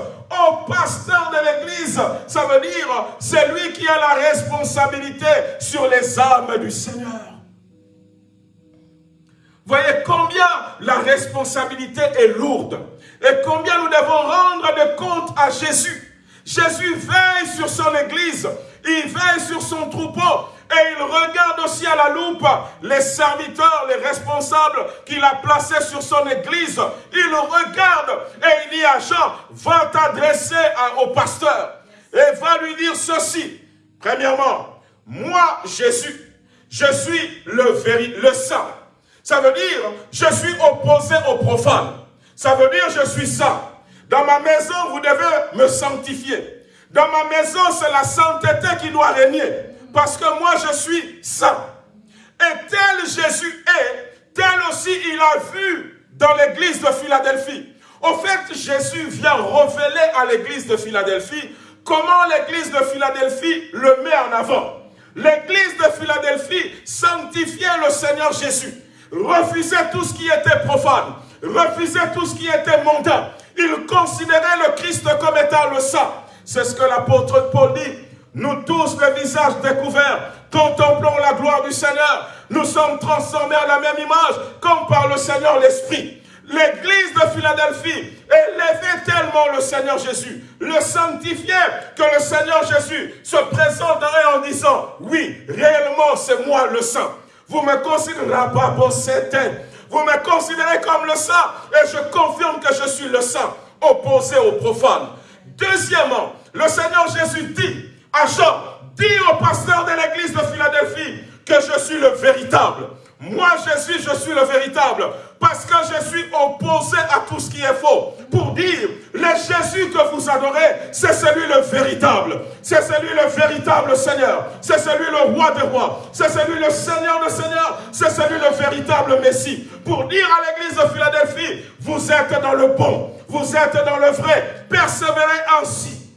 pasteur de l'église. Ça veut dire, c'est lui qui a la responsabilité sur les âmes du Seigneur. Voyez combien la responsabilité est lourde et combien nous devons rendre de compte à Jésus. Jésus veille sur son église, il veille sur son troupeau, et il regarde aussi à la loupe les serviteurs, les responsables qu'il a placés sur son église. Il regarde et il dit à Jean, va t'adresser au pasteur et va lui dire ceci. Premièrement, moi, Jésus, je suis le, le saint. Ça veut dire, je suis opposé au profane. Ça veut dire, je suis saint. Dans ma maison, vous devez me sanctifier. Dans ma maison, c'est la sainteté qui doit régner parce que moi je suis saint. Et tel Jésus est, tel aussi il a vu dans l'église de Philadelphie. Au fait, Jésus vient révéler à l'église de Philadelphie comment l'église de Philadelphie le met en avant. L'église de Philadelphie sanctifiait le Seigneur Jésus, refusait tout ce qui était profane, refusait tout ce qui était mondain. Il considérait le Christ comme étant le saint. C'est ce que l'apôtre Paul dit nous tous, le visage découvert, contemplons la gloire du Seigneur. Nous sommes transformés à la même image, comme par le Seigneur l'Esprit. L'église de Philadelphie élevait tellement le Seigneur Jésus, le sanctifiait, que le Seigneur Jésus se présenterait en disant, oui, réellement c'est moi le saint. Vous me considérez pas pour. Vous me considérez comme le saint et je confirme que je suis le saint, opposé au profane. Deuxièmement, le Seigneur Jésus dit, à dis au pasteur de l'église de Philadelphie que je suis le véritable. Moi, Jésus, je suis le véritable. Parce que je suis opposé à tout ce qui est faux. Pour dire, le Jésus que vous adorez, c'est celui le véritable. C'est celui le véritable Seigneur. C'est celui le roi des rois. C'est celui le Seigneur de Seigneur. C'est celui le véritable Messie. Pour dire à l'église de Philadelphie, vous êtes dans le bon. Vous êtes dans le vrai. Persévérez ainsi.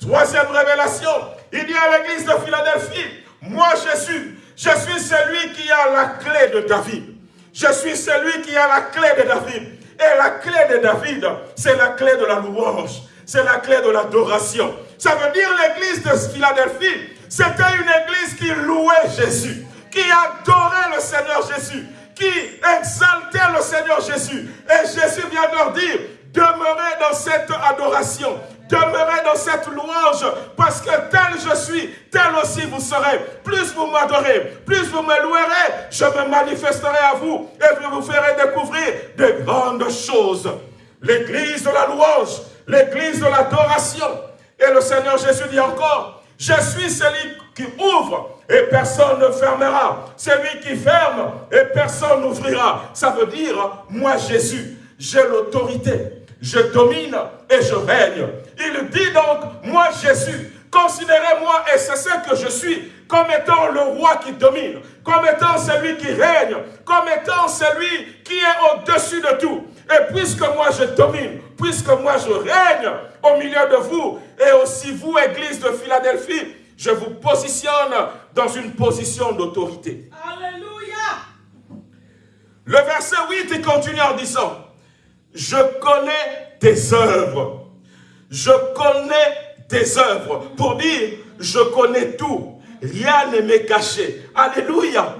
Troisième révélation, il dit à l'église de Philadelphie, moi Jésus, je suis celui qui a la clé de David. Je suis celui qui a la clé de David. Et la clé de David, c'est la clé de la louange. C'est la clé de l'adoration. Ça veut dire l'église de Philadelphie, c'était une église qui louait Jésus, qui adorait le Seigneur Jésus, qui exaltait le Seigneur Jésus. Et Jésus vient leur dire, demeurez dans cette adoration, demeurez dans cette louange, parce que tel je suis, tel aussi vous serez. Plus vous m'adorez, plus vous me louerez, je me manifesterai à vous et je vous ferai découvrir de grandes choses. L'église de la louange, l'église de l'adoration. Et le Seigneur Jésus dit encore, je suis celui qui ouvre et personne ne fermera. Celui qui ferme et personne n'ouvrira. Ça veut dire, moi Jésus, j'ai l'autorité je domine et je règne. Il dit donc, moi Jésus, considérez-moi, et c'est ce que je suis, comme étant le roi qui domine, comme étant celui qui règne, comme étant celui qui est au-dessus de tout. Et puisque moi je domine, puisque moi je règne au milieu de vous, et aussi vous, Église de Philadelphie, je vous positionne dans une position d'autorité. Alléluia. Le verset 8, il continue en disant, je connais tes œuvres. Je connais tes œuvres. Pour dire, je connais tout. Rien ne m'est caché. Alléluia.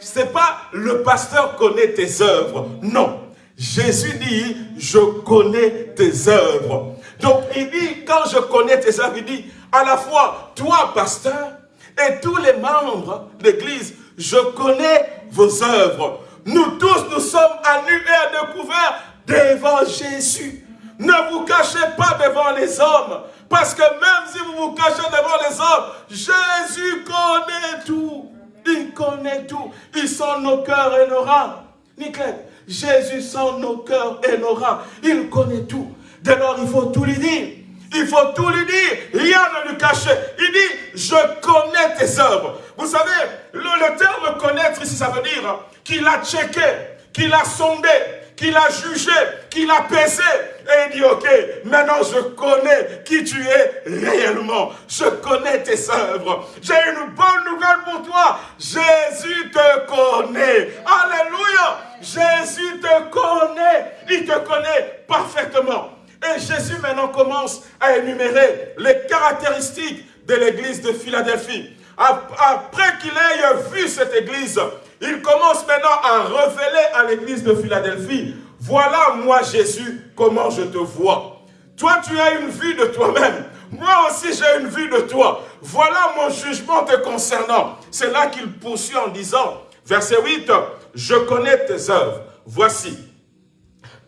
C'est pas le pasteur connaît tes œuvres. Non. Jésus dit, je connais tes œuvres. Donc il dit, quand je connais tes œuvres, il dit, à la fois, toi, pasteur, et tous les membres de l'église, je connais vos œuvres. Nous tous, nous sommes à nu et à découvert devant Jésus. Ne vous cachez pas devant les hommes. Parce que même si vous vous cachez devant les hommes, Jésus connaît tout. Il connaît tout. Il sent nos cœurs et nos reins. Nickel. Jésus sent nos cœurs et nos reins. Il connaît tout. Dès lors, il faut tout lui dire. Il faut tout lui dire, rien ne lui cacher. Il dit, je connais tes œuvres. Vous savez, le terme connaître ici, ça veut dire qu'il a checké, qu'il a sondé, qu'il a jugé, qu'il a pesé. Et il dit, ok, maintenant je connais qui tu es réellement. Je connais tes œuvres. J'ai une bonne nouvelle pour toi. Jésus te connaît. Alléluia. Jésus te connaît. Il te connaît parfaitement. Et Jésus maintenant commence à énumérer les caractéristiques de l'église de Philadelphie. Après qu'il ait vu cette église, il commence maintenant à révéler à l'église de Philadelphie, voilà moi Jésus, comment je te vois. Toi tu as une vue de toi-même, moi aussi j'ai une vue de toi. Voilà mon jugement te concernant. C'est là qu'il poursuit en disant, verset 8, je connais tes œuvres, voici.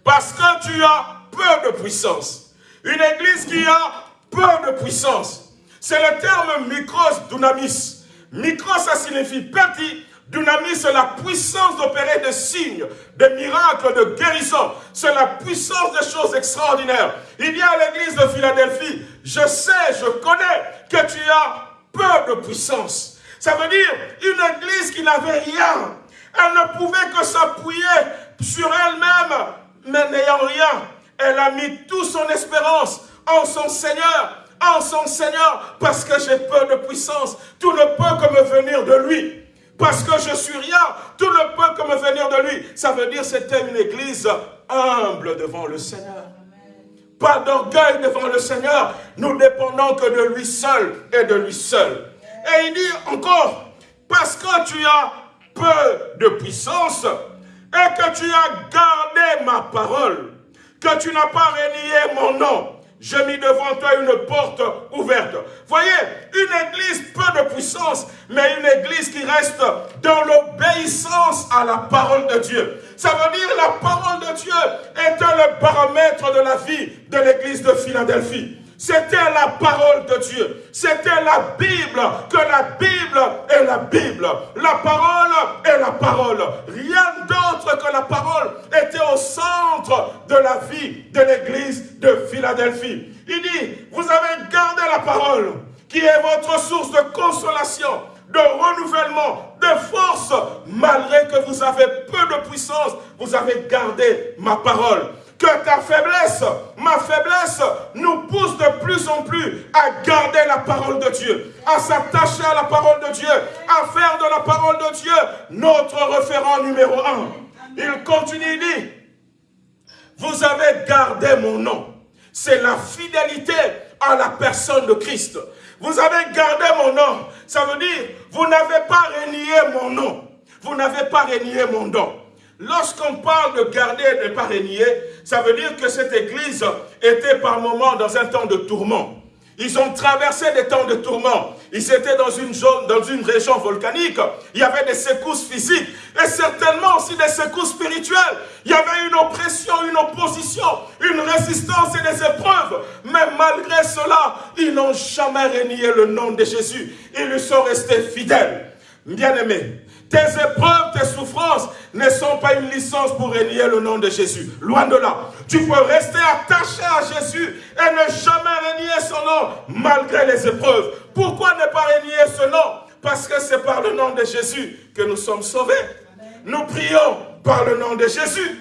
Parce que tu as peu de puissance. Une église qui a peu de puissance. C'est le terme micros dunamis. Micros, ça signifie petit. Dunamis, c'est la puissance d'opérer des signes, des miracles, de guérison. C'est la puissance des choses extraordinaires. Il y a l'église de Philadelphie. Je sais, je connais que tu as peu de puissance. Ça veut dire une église qui n'avait rien. Elle ne pouvait que s'appuyer sur elle-même, mais n'ayant rien. Elle a mis toute son espérance en son Seigneur, en son Seigneur, parce que j'ai peur de puissance. Tout ne peut que me venir de lui. Parce que je suis rien, tout ne peut que me venir de lui. Ça veut dire que c'était une église humble devant le Seigneur. Pas d'orgueil devant le Seigneur. Nous dépendons que de lui seul et de lui seul. Et il dit encore, parce que tu as peu de puissance et que tu as gardé ma parole, que tu n'as pas renié mon nom. J'ai mis devant toi une porte ouverte. Voyez, une église peu de puissance, mais une église qui reste dans l'obéissance à la parole de Dieu. Ça veut dire la parole de Dieu est le paramètre de la vie de l'église de Philadelphie. C'était la parole de Dieu. C'était la Bible, que la Bible est la Bible. La parole est la parole. Rien d'autre que la parole était au centre de la vie de l'église de Philadelphie. Il dit, vous avez gardé la parole, qui est votre source de consolation, de renouvellement, de force. Malgré que vous avez peu de puissance, vous avez gardé ma parole que ta faiblesse, ma faiblesse, nous pousse de plus en plus à garder la parole de Dieu, à s'attacher à la parole de Dieu, à faire de la parole de Dieu notre référent numéro un. Il continue, il dit, vous avez gardé mon nom. C'est la fidélité à la personne de Christ. Vous avez gardé mon nom. Ça veut dire, vous n'avez pas renié mon nom. Vous n'avez pas renié mon nom. Lorsqu'on parle de garder et de ne pas régner, ça veut dire que cette église était par moments dans un temps de tourment. Ils ont traversé des temps de tourment. Ils étaient dans une zone, dans une région volcanique. Il y avait des secousses physiques et certainement aussi des secousses spirituelles. Il y avait une oppression, une opposition, une résistance et des épreuves. Mais malgré cela, ils n'ont jamais renié le nom de Jésus. Ils lui sont restés fidèles. Bien-aimés, tes épreuves, tes souffrances ne sont pas une licence pour renier le nom de Jésus. Loin de là. Tu peux rester attaché à Jésus et ne jamais renier son nom malgré les épreuves. Pourquoi ne pas renier ce nom? Parce que c'est par le nom de Jésus que nous sommes sauvés. Nous prions par le nom de Jésus.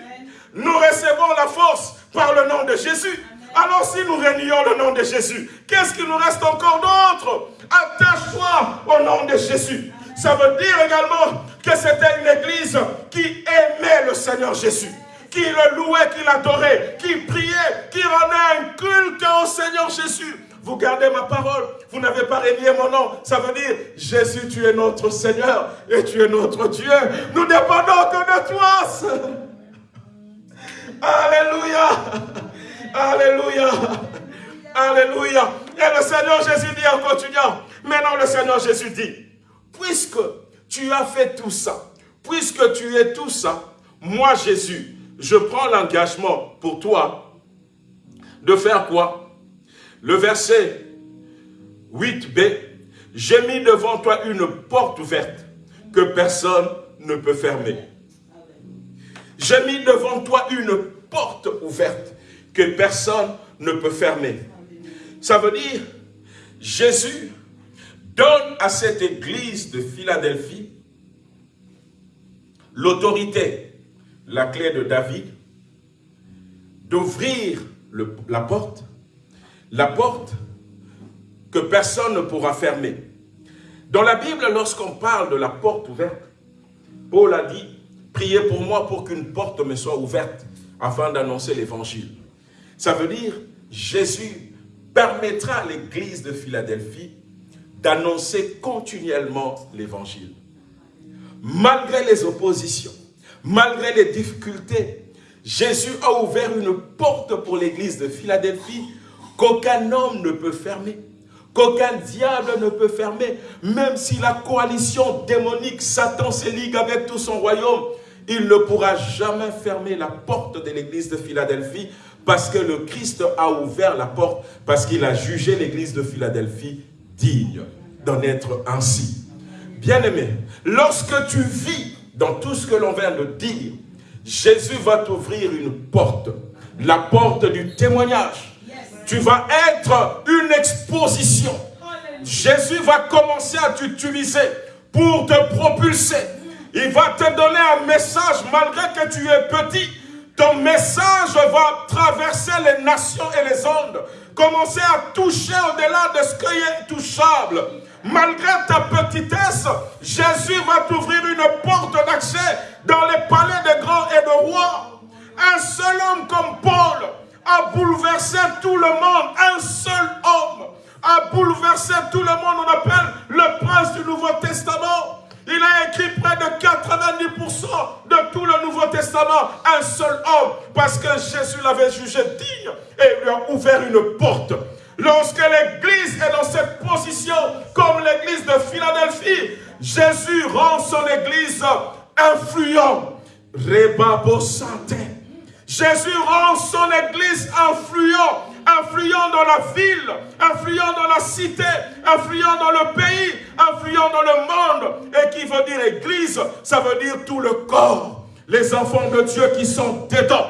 Nous recevons la force par le nom de Jésus. Alors si nous réunions le nom de Jésus, qu'est-ce qu'il nous reste encore d'autre? Attache-toi au nom de Jésus. Ça veut dire également que c'était une église qui aimait le Seigneur Jésus qui le louait, qui l'adorait, qui priait, qui rendait un culte au Seigneur Jésus. Vous gardez ma parole, vous n'avez pas régné mon nom. Ça veut dire, Jésus, tu es notre Seigneur et tu es notre Dieu. Nous dépendons que de toi. Alléluia. Alléluia. Alléluia. Et le Seigneur Jésus dit en continuant, maintenant le Seigneur Jésus dit, puisque tu as fait tout ça, puisque tu es tout ça, moi Jésus, je prends l'engagement pour toi de faire quoi? Le verset 8b, j'ai mis devant toi une porte ouverte que personne ne peut fermer. J'ai mis devant toi une porte ouverte que personne ne peut fermer. Ça veut dire, Jésus donne à cette église de Philadelphie l'autorité la clé de David, d'ouvrir la porte, la porte que personne ne pourra fermer. Dans la Bible, lorsqu'on parle de la porte ouverte, Paul a dit, priez pour moi pour qu'une porte me soit ouverte afin d'annoncer l'évangile. Ça veut dire, Jésus permettra à l'église de Philadelphie d'annoncer continuellement l'évangile. Malgré les oppositions, Malgré les difficultés, Jésus a ouvert une porte pour l'église de Philadelphie qu'aucun homme ne peut fermer, qu'aucun diable ne peut fermer, même si la coalition démonique, Satan se ligue avec tout son royaume, il ne pourra jamais fermer la porte de l'église de Philadelphie parce que le Christ a ouvert la porte, parce qu'il a jugé l'église de Philadelphie digne d'en être ainsi. Bien-aimé, lorsque tu vis dans tout ce que l'on vient de dire, Jésus va t'ouvrir une porte, la porte du témoignage. Tu vas être une exposition. Jésus va commencer à t'utiliser pour te propulser. Il va te donner un message malgré que tu es petit. Ton message va traverser les nations et les ondes. Commencer à toucher au-delà de ce qui est touchable. Malgré ta petitesse, Jésus va t'ouvrir une porte d'accès dans les palais des grands et de rois. Un seul homme comme Paul a bouleversé tout le monde. Un seul homme a bouleversé tout le monde. On appelle le prince du Nouveau Testament. Il a écrit près de 90% de tout le Nouveau Testament. Un seul homme. Parce que Jésus l'avait jugé digne et lui a ouvert une porte. Lorsque l'Église est dans cette position, comme l'Église de Philadelphie, Jésus rend son Église influent. Rebabo santé. Jésus rend son Église influent, influent dans la ville, influent dans la cité, influent dans le pays, influent dans le monde. Et qui veut dire Église, ça veut dire tout le corps. Les enfants de Dieu qui sont dedans.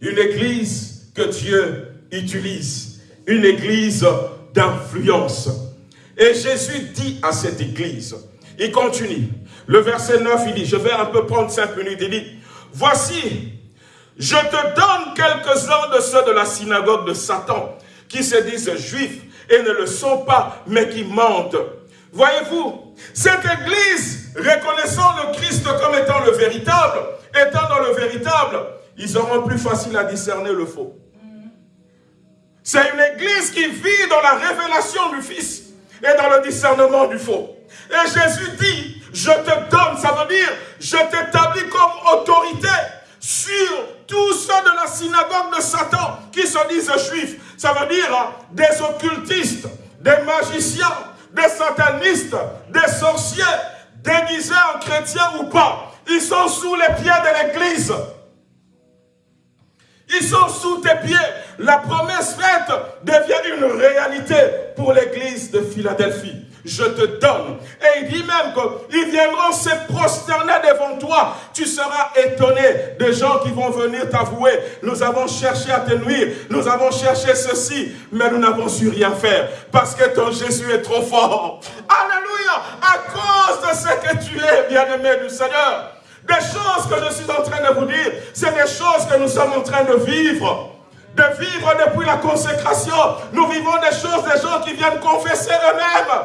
Une Église que Dieu utilise une église d'influence. Et Jésus dit à cette église, il continue, le verset 9, il dit, je vais un peu prendre cinq minutes, il dit, voici, je te donne quelques-uns de ceux de la synagogue de Satan, qui se disent juifs et ne le sont pas, mais qui mentent. Voyez-vous, cette église, reconnaissant le Christ comme étant le véritable, étant dans le véritable, ils auront plus facile à discerner le faux. C'est une église qui vit dans la révélation du Fils et dans le discernement du faux. Et Jésus dit, je te donne, ça veut dire, je t'établis comme autorité sur tous ceux de la synagogue de Satan qui se disent juifs. Ça veut dire hein, des occultistes, des magiciens, des satanistes, des sorciers, déguisés en chrétiens ou pas. Ils sont sous les pieds de l'église. Ils sont sous tes pieds. La promesse faite devient une réalité pour l'église de Philadelphie je te donne. Et il dit même qu'ils viendront se prosterner devant toi. Tu seras étonné des gens qui vont venir t'avouer. Nous avons cherché à te nuire. Nous avons cherché ceci, mais nous n'avons su rien faire. Parce que ton Jésus est trop fort. Alléluia. À cause de ce que tu es, bien-aimé du Seigneur. Des choses que je suis en train de vous dire, c'est des choses que nous sommes en train de vivre de vivre depuis la consécration. Nous vivons des choses des gens qui viennent confesser eux-mêmes.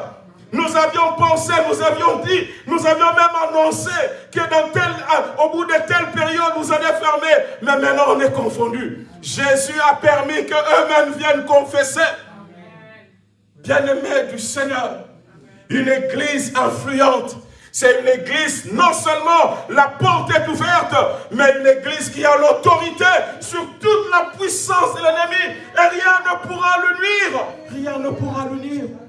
Nous avions pensé, nous avions dit, nous avions même annoncé que euh, au bout de telle période, vous allez fermer. Mais maintenant, on est confondu. Jésus a permis qu'eux-mêmes viennent confesser. Bien-aimé du Seigneur, une église influente, c'est une église, non seulement la porte est ouverte, mais une église qui a l'autorité sur toute la puissance de l'ennemi. Et rien ne pourra le nuire. Rien ne pourra le nuire.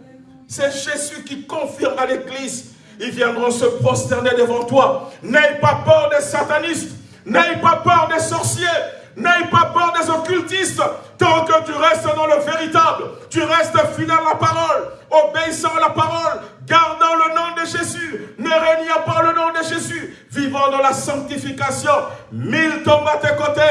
C'est Jésus qui confirme à l'église. Ils viendront se prosterner devant toi. N'aie pas peur des satanistes. N'aie pas peur des sorciers. N'aie pas peur des occultistes. Tant que tu restes dans le véritable, tu restes fidèle à la parole, obéissant à la parole, gardant le nom de Jésus, ne régnant pas le nom de Jésus, vivant dans la sanctification. Mille tombent à tes côtés,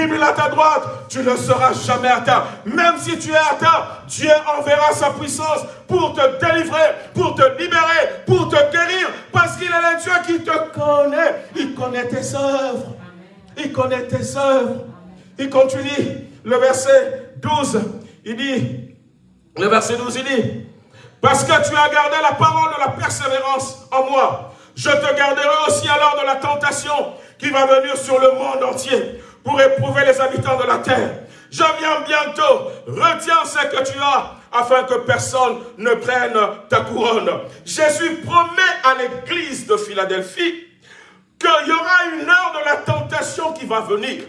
mille à ta droite, tu ne seras jamais atteint. Même si tu es atteint, Dieu enverra sa puissance pour te délivrer, pour te libérer, pour te guérir, parce qu'il est le Dieu qui te connaît. Il connaît tes œuvres. Il connaît tes œuvres. Il continue, le verset 12, il dit, le verset 12, il dit, parce que tu as gardé la parole de la persévérance en moi, je te garderai aussi alors de la tentation qui va venir sur le monde entier pour éprouver les habitants de la terre. Je viens bientôt, retiens ce que tu as, afin que personne ne prenne ta couronne. Jésus promet à l'église de Philadelphie qu'il y aura une heure de la tentation qui va venir.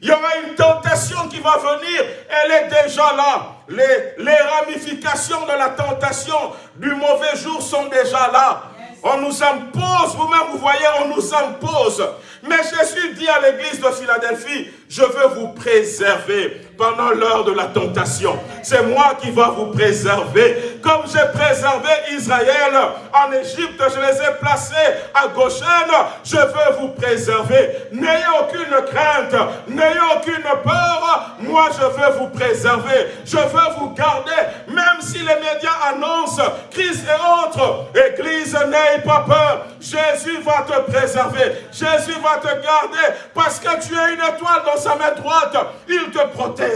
Il y aura une tentation qui va venir, elle est déjà là. Les, ramifications de la tentation du mauvais jour sont déjà là. On nous impose, vous-même vous voyez, on nous impose. Mais Jésus dit à l'église de Philadelphie, je veux vous préserver pendant l'heure de la tentation. C'est moi qui vais vous préserver. Comme j'ai préservé Israël en Égypte, je les ai placés à Goshen, je veux vous préserver. N'ayez aucune crainte, n'ayez aucune peur, moi je veux vous préserver. Je veux vous garder, même si les médias annoncent crise et autres. Église, n'ayez pas peur. Jésus va te préserver. Jésus va te garder parce que tu es une étoile dans sa main droite. Il te protège.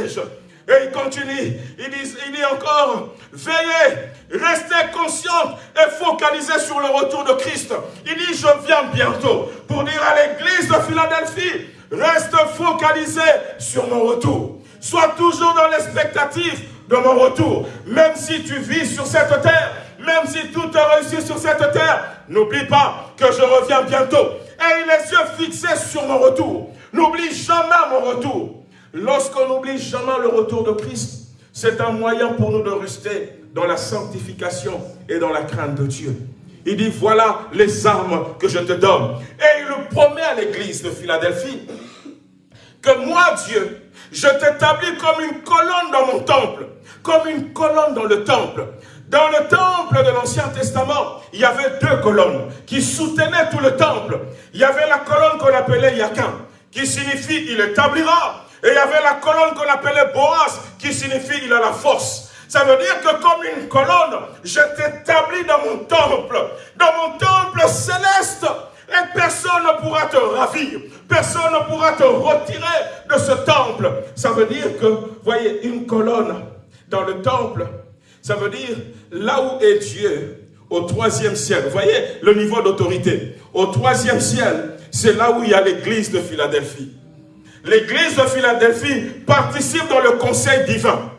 Et il continue, il dit, encore, veillez, restez conscient et focalisez sur le retour de Christ. Il dit, je viens bientôt pour dire à l'église de Philadelphie, reste focalisé sur mon retour. Sois toujours dans l'expectative de mon retour. Même si tu vis sur cette terre, même si tout est réussi sur cette terre, n'oublie pas que je reviens bientôt. Et les yeux fixés sur mon retour. N'oublie jamais mon retour. Lorsqu'on n'oublie jamais le retour de Christ, c'est un moyen pour nous de rester dans la sanctification et dans la crainte de Dieu. Il dit, voilà les armes que je te donne. Et il le promet à l'église de Philadelphie que moi, Dieu, je t'établis comme une colonne dans mon temple, comme une colonne dans le temple. Dans le temple de l'Ancien Testament, il y avait deux colonnes qui soutenaient tout le temple. Il y avait la colonne qu'on appelait Yakin, qui signifie il établira. Et il y avait la colonne qu'on appelait Boaz, qui signifie il a la force. Ça veut dire que comme une colonne, je t'établis dans mon temple, dans mon temple céleste. Et personne ne pourra te ravir, personne ne pourra te retirer de ce temple. Ça veut dire que, voyez, une colonne dans le temple, ça veut dire là où est Dieu, au troisième ciel. Vous voyez le niveau d'autorité. Au troisième ciel, c'est là où il y a l'église de Philadelphie. L'église de Philadelphie participe dans le conseil divin.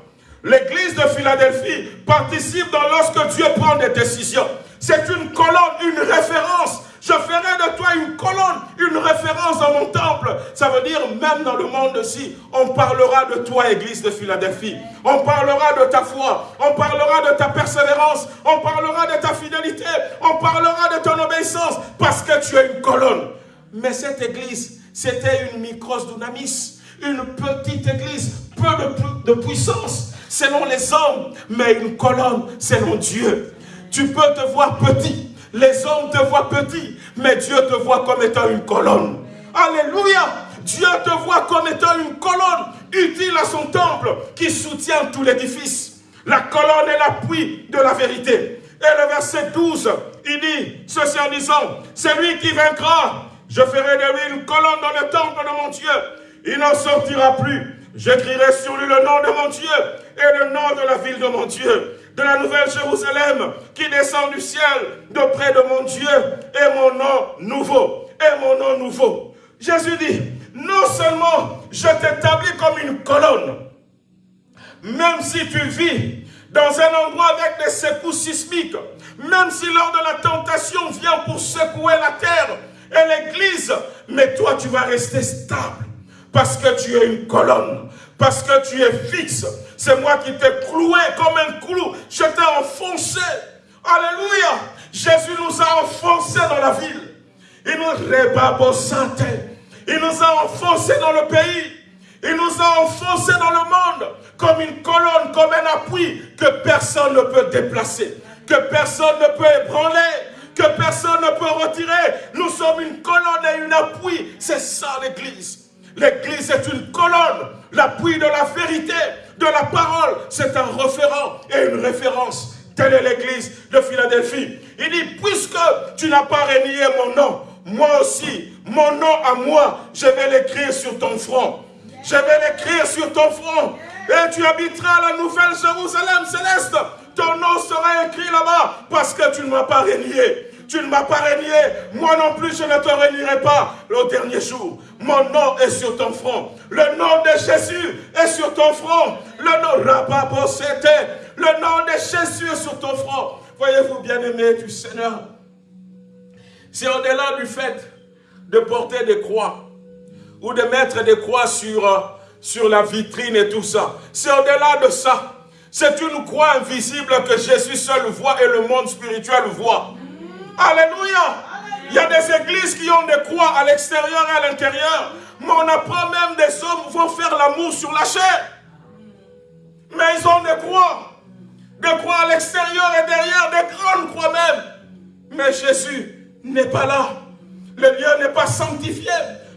L'église de Philadelphie participe dans lorsque Dieu prend des décisions. C'est une colonne, une référence je ferai de toi une colonne, une référence dans mon temple. Ça veut dire, même dans le monde-ci, on parlera de toi, Église de Philadelphie. On parlera de ta foi. On parlera de ta persévérance. On parlera de ta fidélité. On parlera de ton obéissance. Parce que tu es une colonne. Mais cette Église, c'était une micros dunamis Une petite église, peu de, puissance selon les hommes, mais une colonne selon Dieu. Tu peux te voir petit, les hommes te voient petit, mais Dieu te voit comme étant une colonne. Alléluia Dieu te voit comme étant une colonne utile à son temple qui soutient tout l'édifice. La colonne est l'appui de la vérité. Et le verset 12, il dit ceci en disant, c'est lui qui vaincra. Je ferai de lui une colonne dans le temple de mon Dieu. Il n'en sortira plus. J'écrirai sur lui le nom de mon Dieu et le nom de la ville de mon Dieu, de la nouvelle Jérusalem qui descend du ciel de près de mon Dieu et mon nom nouveau. Et mon nom nouveau. Jésus dit, non seulement je t'établis comme une colonne, même si tu vis dans un endroit avec des secousses sismiques, même si lors de la tentation vient pour secouer la terre et l'église, mais toi tu vas rester stable parce que tu es une colonne, parce que tu es fixe. C'est moi qui t'ai cloué comme un clou, je t'ai enfoncé. Alléluia. Jésus nous a enfoncés dans la ville. Il nous rebabosate. Il nous a enfoncés dans le pays. Il nous a enfoncés dans le monde comme une colonne, comme un appui que personne ne peut déplacer, que personne ne peut ébranler, que personne ne peut retirer. Nous sommes une colonne et une appui. C'est ça l'Église. L'Église est une colonne, l'appui de la vérité, de la parole. C'est un référent et une référence. Telle est l'Église de Philadelphie. Il dit, puisque tu n'as pas renié mon nom, moi aussi, mon nom à moi, je vais l'écrire sur ton front. Je vais l'écrire sur ton front. Et tu habiteras la nouvelle Jérusalem céleste. Ton nom sera écrit là-bas parce que tu ne m'as pas régné. Tu ne m'as pas régné. Moi non plus, je ne te régnerai pas le dernier jour. Mon nom est sur ton front. Le nom de Jésus est sur ton front. Le nom c'était Le nom de Jésus est sur ton front. Voyez-vous, bien-aimés du Seigneur, c'est au-delà du fait de porter des croix ou de mettre des croix sur, euh, sur la vitrine et tout ça. C'est au-delà de ça. C'est une croix invisible que Jésus seul voit et le monde spirituel voit. Alléluia. Il y a des églises qui ont des croix à l'extérieur et à l'intérieur. Mais on apprend même des hommes vont faire l'amour sur la chair. Mais ils ont des croix. Des croix à l'extérieur et derrière, des grandes croix même. Mais Jésus n'est pas là. Le lieu n'est pas sanctifié.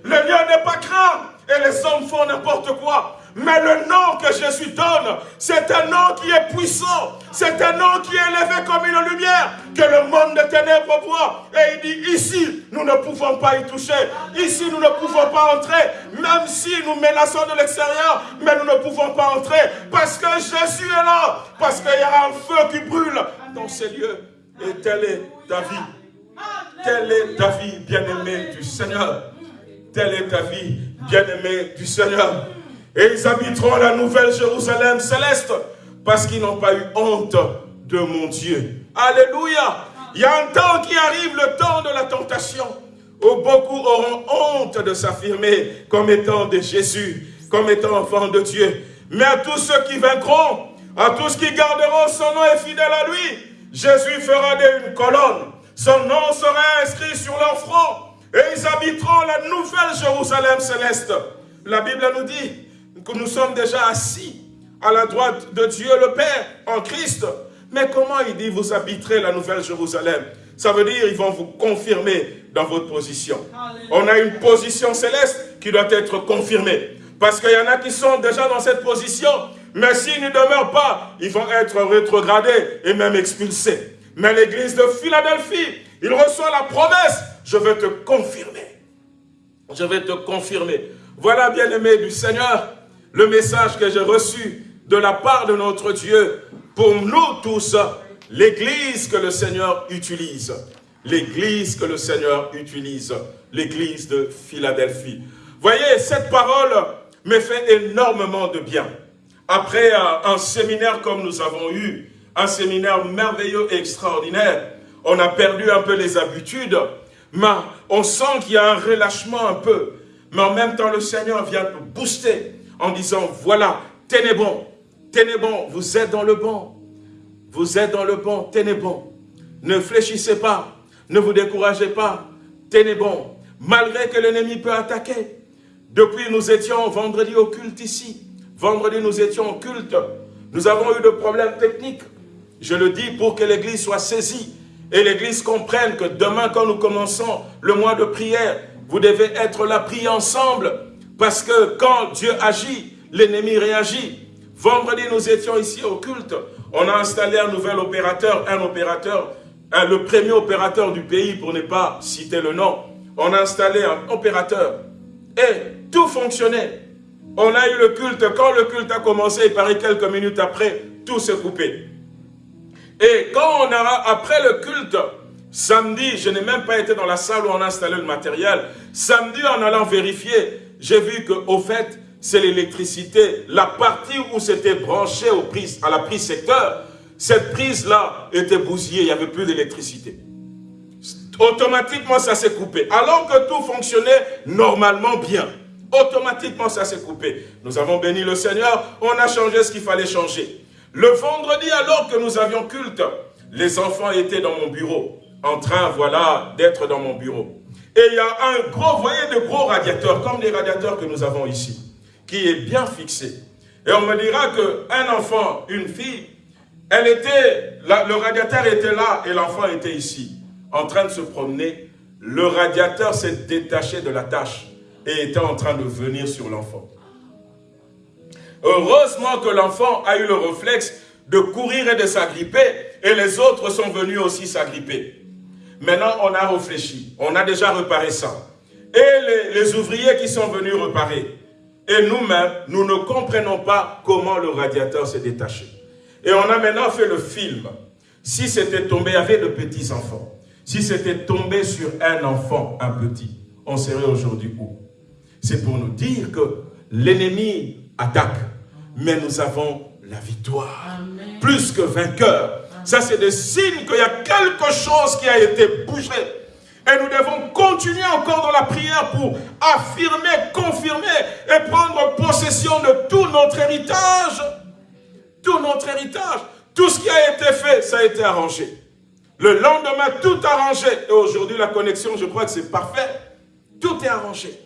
Le lieu n'est pas craint. Et les hommes font n'importe quoi. Mais le nom que Jésus donne, c'est un nom qui est puissant. C'est un nom qui est élevé comme une lumière que le monde de ténèbres voit. Et il dit, ici, nous ne pouvons pas y toucher. Ici, nous ne pouvons pas entrer. Même si nous menaçons de l'extérieur, mais nous ne pouvons pas entrer. Parce que Jésus est là. Parce qu'il y a un feu qui brûle dans ces lieux. Et telle est ta vie. Telle est ta vie, bien-aimée du Seigneur. Telle est ta vie, bien-aimée du Seigneur. Et ils habiteront la nouvelle Jérusalem céleste parce qu'ils n'ont pas eu honte de mon Dieu. Alléluia. Il y a un temps qui arrive, le temps de la tentation, où beaucoup auront honte de s'affirmer comme étant de Jésus, comme étant enfant de Dieu. Mais à tous ceux qui vaincront, à tous qui garderont son nom et fidèles à lui, Jésus fera d'une colonne son nom sera inscrit sur leur front et ils habiteront la nouvelle Jérusalem céleste. La Bible nous dit que nous sommes déjà assis à la droite de Dieu le Père en Christ. Mais comment il dit vous habiterez la nouvelle Jérusalem? Ça veut dire ils vont vous confirmer dans votre position. On a une position céleste qui doit être confirmée. Parce qu'il y en a qui sont déjà dans cette position, mais s'ils ne demeurent pas, ils vont être rétrogradés et même expulsés. Mais l'église de Philadelphie, il reçoit la promesse, je vais te confirmer. Je vais te confirmer. Voilà, bien-aimé du Seigneur, le message que j'ai reçu de la part de notre Dieu pour nous tous, l'église que le Seigneur utilise. L'église que le Seigneur utilise. L'église de Philadelphie. Voyez, cette parole me fait énormément de bien. Après un séminaire comme nous avons eu, un séminaire merveilleux et extraordinaire. On a perdu un peu les habitudes, mais on sent qu'il y a un relâchement un peu. Mais en même temps, le Seigneur vient booster en disant, voilà, tenez bon, tenez bon, vous êtes dans le bon. Vous êtes dans le bon, tenez bon. Ne fléchissez pas, ne vous découragez pas, tenez bon. Malgré que l'ennemi peut attaquer, Depuis, nous étions vendredi au culte ici. Vendredi, nous étions au culte. Nous avons eu de problèmes techniques. Je le dis pour que l'Église soit saisie et l'Église comprenne que demain, quand nous commençons le mois de prière, vous devez être là, prier ensemble. Parce que quand Dieu agit, l'ennemi réagit. Vendredi, nous étions ici au culte. On a installé un nouvel opérateur, un opérateur, le premier opérateur du pays, pour ne pas citer le nom. On a installé un opérateur. Et tout fonctionnait. On a eu le culte. Quand le culte a commencé, il paraît quelques minutes après, tout s'est coupé. Et quand on a, après le culte, samedi, je n'ai même pas été dans la salle où on a installé le matériel. Samedi, en allant vérifier, j'ai vu qu'au fait, c'est l'électricité. La partie où c'était branché aux à la prise secteur, cette prise-là était bousillée, il n'y avait plus d'électricité. Automatiquement, ça s'est coupé. Alors que tout fonctionnait normalement bien. Automatiquement, ça s'est coupé. Nous avons béni le Seigneur, on a changé ce qu'il fallait changer. Le vendredi, alors que nous avions culte, les enfants étaient dans mon bureau, en train, voilà, d'être dans mon bureau. Et il y a un gros, vous voyez, de gros radiateurs, comme les radiateurs que nous avons ici qui est bien fixé. Et on me dira qu'un enfant, une fille, elle était, le radiateur était là et l'enfant était ici, en train de se promener. Le radiateur s'est détaché de la tâche et était en train de venir sur l'enfant. Heureusement que l'enfant a eu le réflexe de courir et de s'agripper, et les autres sont venus aussi s'agripper. Maintenant, on a réfléchi, on a déjà réparé ça. Et les, les ouvriers qui sont venus réparer, et nous-mêmes, nous ne comprenons pas comment le radiateur s'est détaché. Et on a maintenant fait le film. Si c'était tombé, avec de petits enfants. Si c'était tombé sur un enfant, un petit, on serait aujourd'hui où? C'est pour nous dire que l'ennemi attaque, mais nous avons la victoire. Plus que vainqueur. Ça, c'est des signes qu'il y a quelque chose qui a été bougé et nous devons continuer encore dans la prière pour affirmer, confirmer et prendre possession de tout notre héritage. Tout notre héritage. Tout ce qui a été fait, ça a été arrangé. Le lendemain, tout arrangé. Et aujourd'hui, la connexion, je crois que c'est parfait. Tout est arrangé.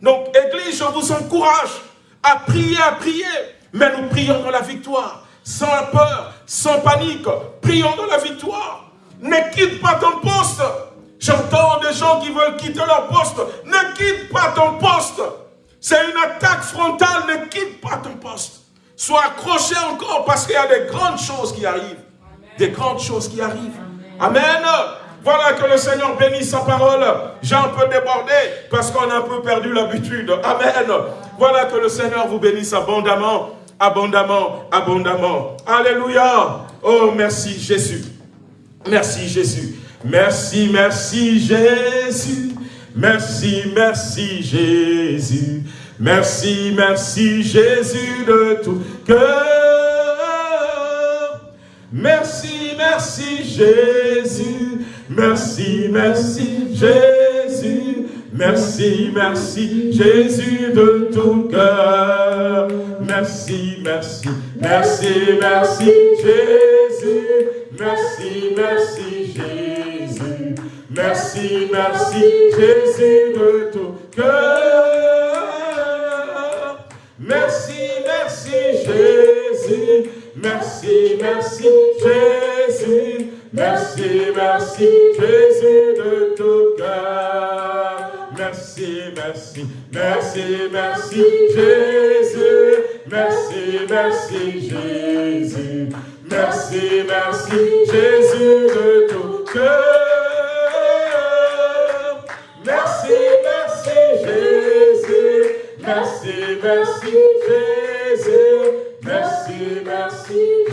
Donc, Église, je vous encourage à prier, à prier. Mais nous prions dans la victoire. Sans peur, sans panique. Prions dans la victoire. Ne quitte pas ton poste. J'entends des gens qui veulent quitter leur poste. Ne quitte pas ton poste. C'est une attaque frontale. Ne quitte pas ton poste. Sois accroché encore parce qu'il y a des grandes choses qui arrivent. Des grandes choses qui arrivent. Amen. Voilà que le Seigneur bénisse sa parole. J'ai un peu débordé parce qu'on a un peu perdu l'habitude. Amen. Voilà que le Seigneur vous bénisse abondamment, abondamment, abondamment. Alléluia. Oh, merci Jésus. Merci Jésus. Merci, merci Jésus. Merci, merci Jésus. Merci, merci Jésus de tout cœur. Merci, merci Jésus. Merci, merci Jésus. Merci, merci Jésus de tout cœur. Merci, merci, merci, merci Jésus. Merci, merci Jésus. Merci, merci, Jésus de tout cœur. Merci, merci, Jésus. Merci, merci, Jésus. Merci, merci, Jésus de tout cœur. Merci, merci, merci, merci, Jésus. Merci, merci, Jésus. Merci, merci, Jésus de tout cœur. Merci, merci Jésus. Merci, merci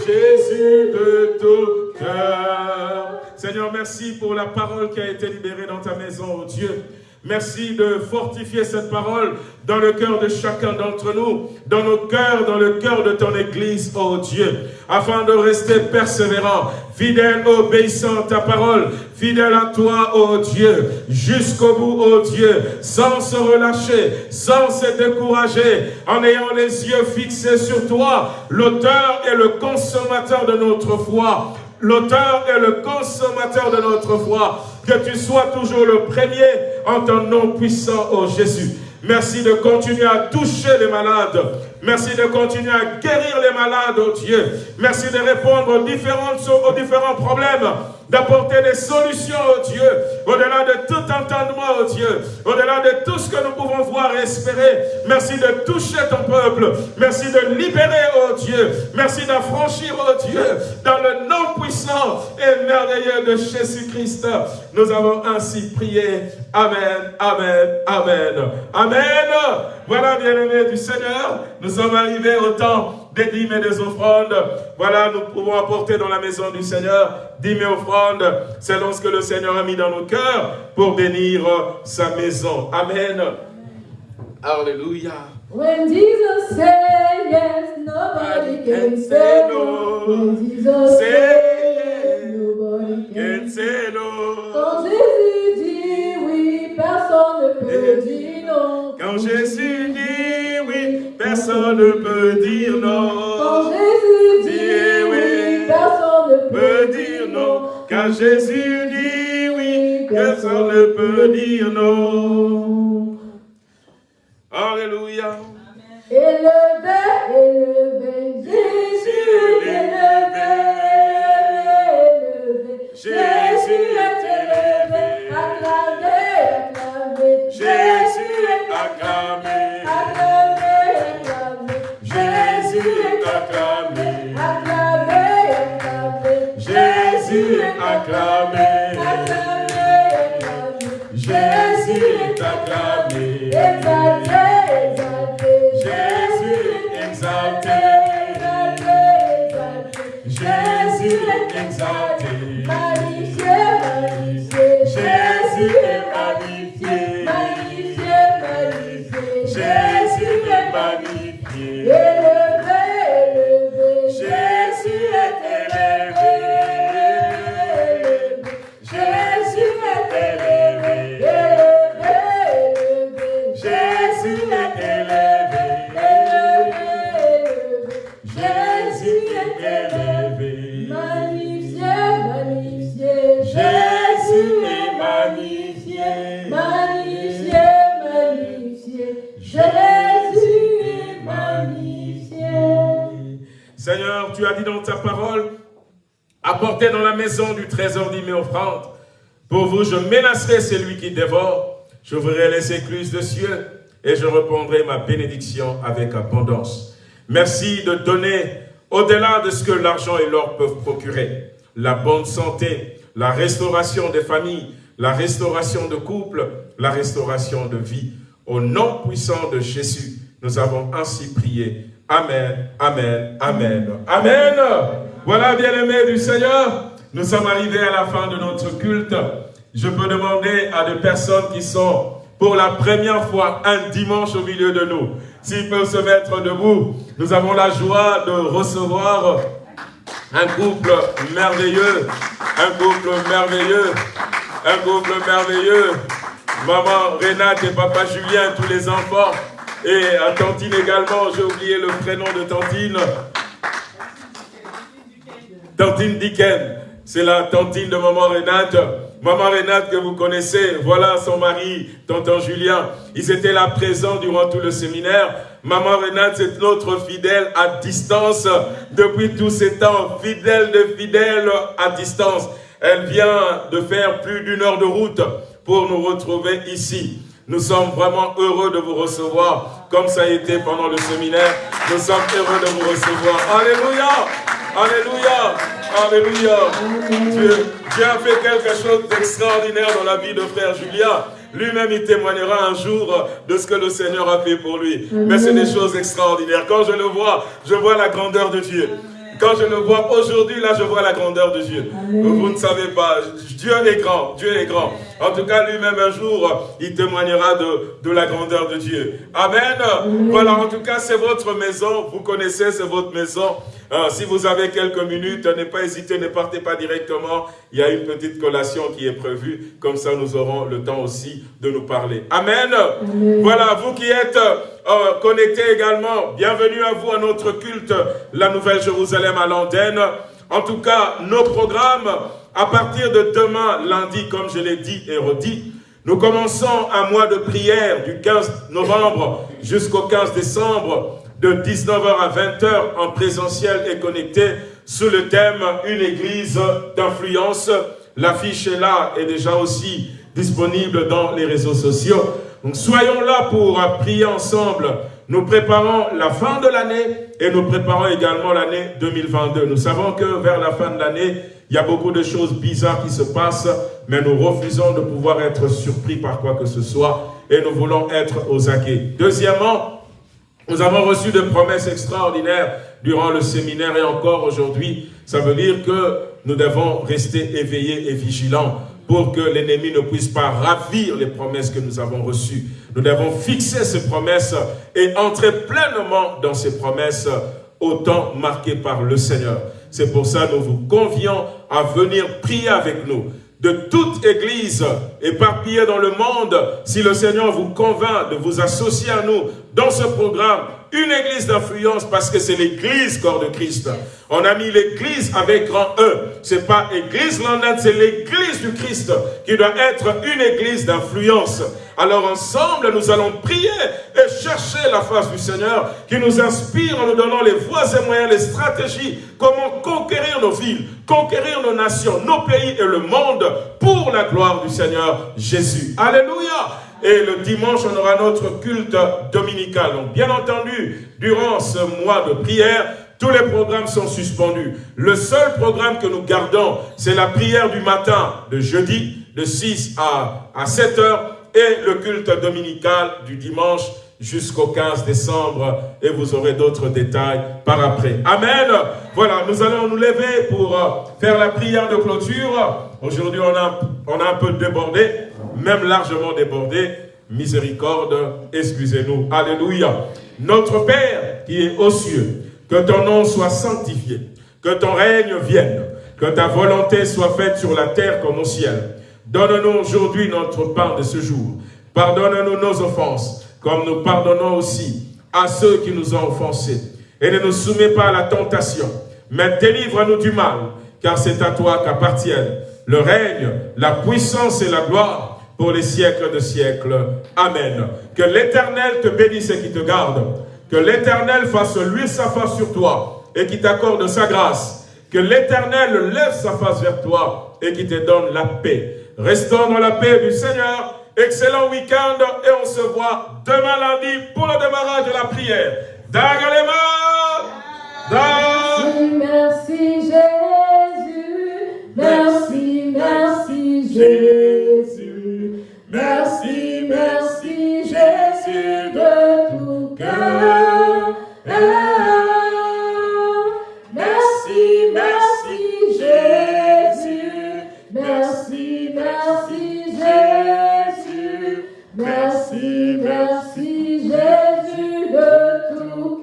Jésus de tout cœur. Seigneur, merci pour la parole qui a été libérée dans ta maison, oh Dieu. Merci de fortifier cette parole dans le cœur de chacun d'entre nous, dans nos cœurs, dans le cœur de ton Église, oh Dieu, afin de rester persévérant, fidèle, obéissant à ta parole, fidèle à toi, oh Dieu, jusqu'au bout, oh Dieu, sans se relâcher, sans se décourager, en ayant les yeux fixés sur toi, l'auteur et le consommateur de notre foi, l'auteur et le consommateur de notre foi. Que tu sois toujours le premier en ton nom puissant, oh Jésus. Merci de continuer à toucher les malades. Merci de continuer à guérir les malades, oh Dieu. Merci de répondre aux, aux différents problèmes, d'apporter des solutions, oh Dieu, au-delà de tout entendement, oh Dieu, au-delà de tout ce que nous pouvons voir et espérer. Merci de toucher ton peuple. Merci de libérer, oh Dieu. Merci d'affranchir, oh Dieu, dans le nom puissant et merveilleux de Jésus-Christ. Nous avons ainsi prié. Amen, amen, amen. Amen. Voilà, bien-aimés du Seigneur, nous sommes arrivés au temps des dîmes et des offrandes. Voilà, nous pouvons apporter dans la maison du Seigneur dîmes et offrandes selon ce que le Seigneur a mis dans nos cœurs pour bénir sa maison. Amen. Alléluia. When Jesus said yes, nobody can say no. When Jesus said yes, nobody can say no. Quand Jésus dit oui, personne ne peut dire non. Quand Jésus personne ne peut dire non. Quand Jésus dit oui, personne ne peut dire non. Quand Jésus dit oui, personne ne peut dire non. Alléluia. Élevé, élevé, Jésus est élevé, élevé. Jésus est élevé, acclamé, acclamé. Jésus est acclamé, acclamé. Jésus est acclamé. Jésus exalté, Jésus exalté, Jésus est magnifié, Jésus est magnifié, parole, apportez dans la maison du trésor mes offrandes. Pour vous, je menacerai celui qui dévore, j'ouvrirai les écluses de cieux et je répondrai ma bénédiction avec abondance. Merci de donner au-delà de ce que l'argent et l'or peuvent procurer. La bonne santé, la restauration des familles, la restauration de couples, la restauration de vie. Au nom puissant de Jésus, nous avons ainsi prié. Amen, Amen, Amen, Amen. Voilà, bien-aimés du Seigneur, nous sommes arrivés à la fin de notre culte. Je peux demander à des personnes qui sont pour la première fois un dimanche au milieu de nous, s'ils peuvent se mettre debout. Nous avons la joie de recevoir un couple merveilleux, un couple merveilleux, un couple merveilleux. Maman Renate et papa Julien, tous les enfants. Et à Tantine également, j'ai oublié le prénom de Tantine. Tantine Dicken, c'est la tantine de maman Renate. Maman Renate que vous connaissez, voilà son mari, tonton Julien. Ils étaient là présents durant tout le séminaire. Maman Renate, c'est notre fidèle à distance depuis tous ces temps. Fidèle de fidèle à distance. Elle vient de faire plus d'une heure de route pour nous retrouver ici. Nous sommes vraiment heureux de vous recevoir, comme ça a été pendant le séminaire. Nous sommes heureux de vous recevoir. Alléluia Alléluia Alléluia Dieu, Dieu a fait quelque chose d'extraordinaire dans la vie de frère Julien. Lui-même, il témoignera un jour de ce que le Seigneur a fait pour lui. Mais c'est des choses extraordinaires. Quand je le vois, je vois la grandeur de Dieu. Quand je le vois aujourd'hui, là, je vois la grandeur de Dieu. Vous ne savez pas, Dieu est grand, Dieu est grand. En tout cas, lui-même, un jour, il témoignera de, de la grandeur de Dieu. Amen. Voilà, en tout cas, c'est votre maison. Vous connaissez, c'est votre maison. Euh, si vous avez quelques minutes, ne pas hésiter, ne partez pas directement. Il y a une petite collation qui est prévue. Comme ça, nous aurons le temps aussi de nous parler. Amen. Voilà, vous qui êtes euh, connectés également, bienvenue à vous à notre culte, la Nouvelle Jérusalem à l'antenne. En tout cas, nos programmes, à partir de demain, lundi, comme je l'ai dit et redit, Nous commençons un mois de prière du 15 novembre jusqu'au 15 décembre de 19h à 20h en présentiel et connecté sous le thème « Une église d'influence ». L'affiche est là et déjà aussi disponible dans les réseaux sociaux. Donc soyons là pour prier ensemble. Nous préparons la fin de l'année et nous préparons également l'année 2022. Nous savons que vers la fin de l'année, il y a beaucoup de choses bizarres qui se passent, mais nous refusons de pouvoir être surpris par quoi que ce soit et nous voulons être aux aguets. Deuxièmement, nous avons reçu des promesses extraordinaires durant le séminaire et encore aujourd'hui. Ça veut dire que nous devons rester éveillés et vigilants pour que l'ennemi ne puisse pas ravir les promesses que nous avons reçues. Nous devons fixer ces promesses et entrer pleinement dans ces promesses au temps marqué par le Seigneur. C'est pour ça que nous vous convions à venir prier avec nous de toute église éparpillée dans le monde, si le Seigneur vous convainc de vous associer à nous dans ce programme, une église d'influence parce que c'est l'église corps de Christ. On a mis l'église avec grand E. C'est pas église London, c'est l'église du Christ qui doit être une église d'influence. Alors ensemble, nous allons prier et chercher la face du Seigneur qui nous inspire en nous donnant les voies et moyens, les stratégies, comment conquérir nos villes, conquérir nos nations, nos pays et le monde pour la gloire du Seigneur Jésus. Alléluia et le dimanche, on aura notre culte dominical. Donc, bien entendu, durant ce mois de prière, tous les programmes sont suspendus. Le seul programme que nous gardons, c'est la prière du matin, de jeudi, de 6 à, à 7 heures, et le culte dominical du dimanche jusqu'au 15 décembre et vous aurez d'autres détails par après. Amen. Voilà, nous allons nous lever pour euh, faire la prière de clôture. Aujourd'hui, on a, on a un peu débordé, même largement débordé. Miséricorde, excusez-nous. Alléluia. Notre Père qui est aux cieux, que ton nom soit sanctifié, que ton règne vienne, que ta volonté soit faite sur la terre comme au ciel. Donne-nous aujourd'hui notre pain de ce jour. Pardonne-nous nos offenses, comme nous pardonnons aussi à ceux qui nous ont offensés. Et ne nous soumets pas à la tentation, mais délivre-nous du mal, car c'est à toi qu'appartiennent le règne, la puissance et la gloire pour les siècles de siècles. Amen. Que l'Éternel te bénisse et qui te garde. Que l'Éternel fasse lui sa face sur toi et qui t'accorde sa grâce. Que l'Éternel lève sa face vers toi et qui te donne la paix. Restons dans la paix du Seigneur. Excellent week-end et on se voit demain lundi pour le démarrage de la prière. Dagalema! Dag. Merci, merci Jésus. Merci, merci Jésus. Merci, merci Jésus de tout cœur.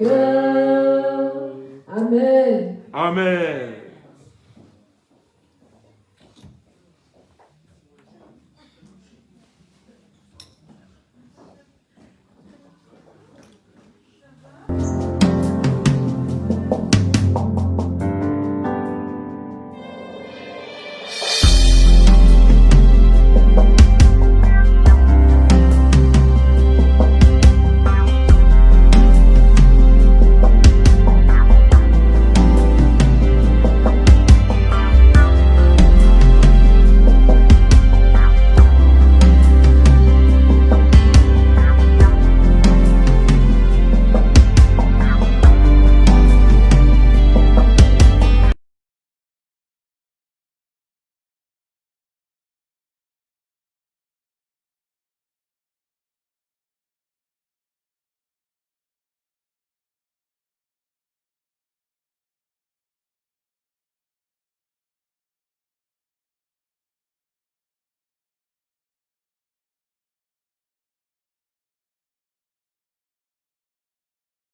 Amen. Amen.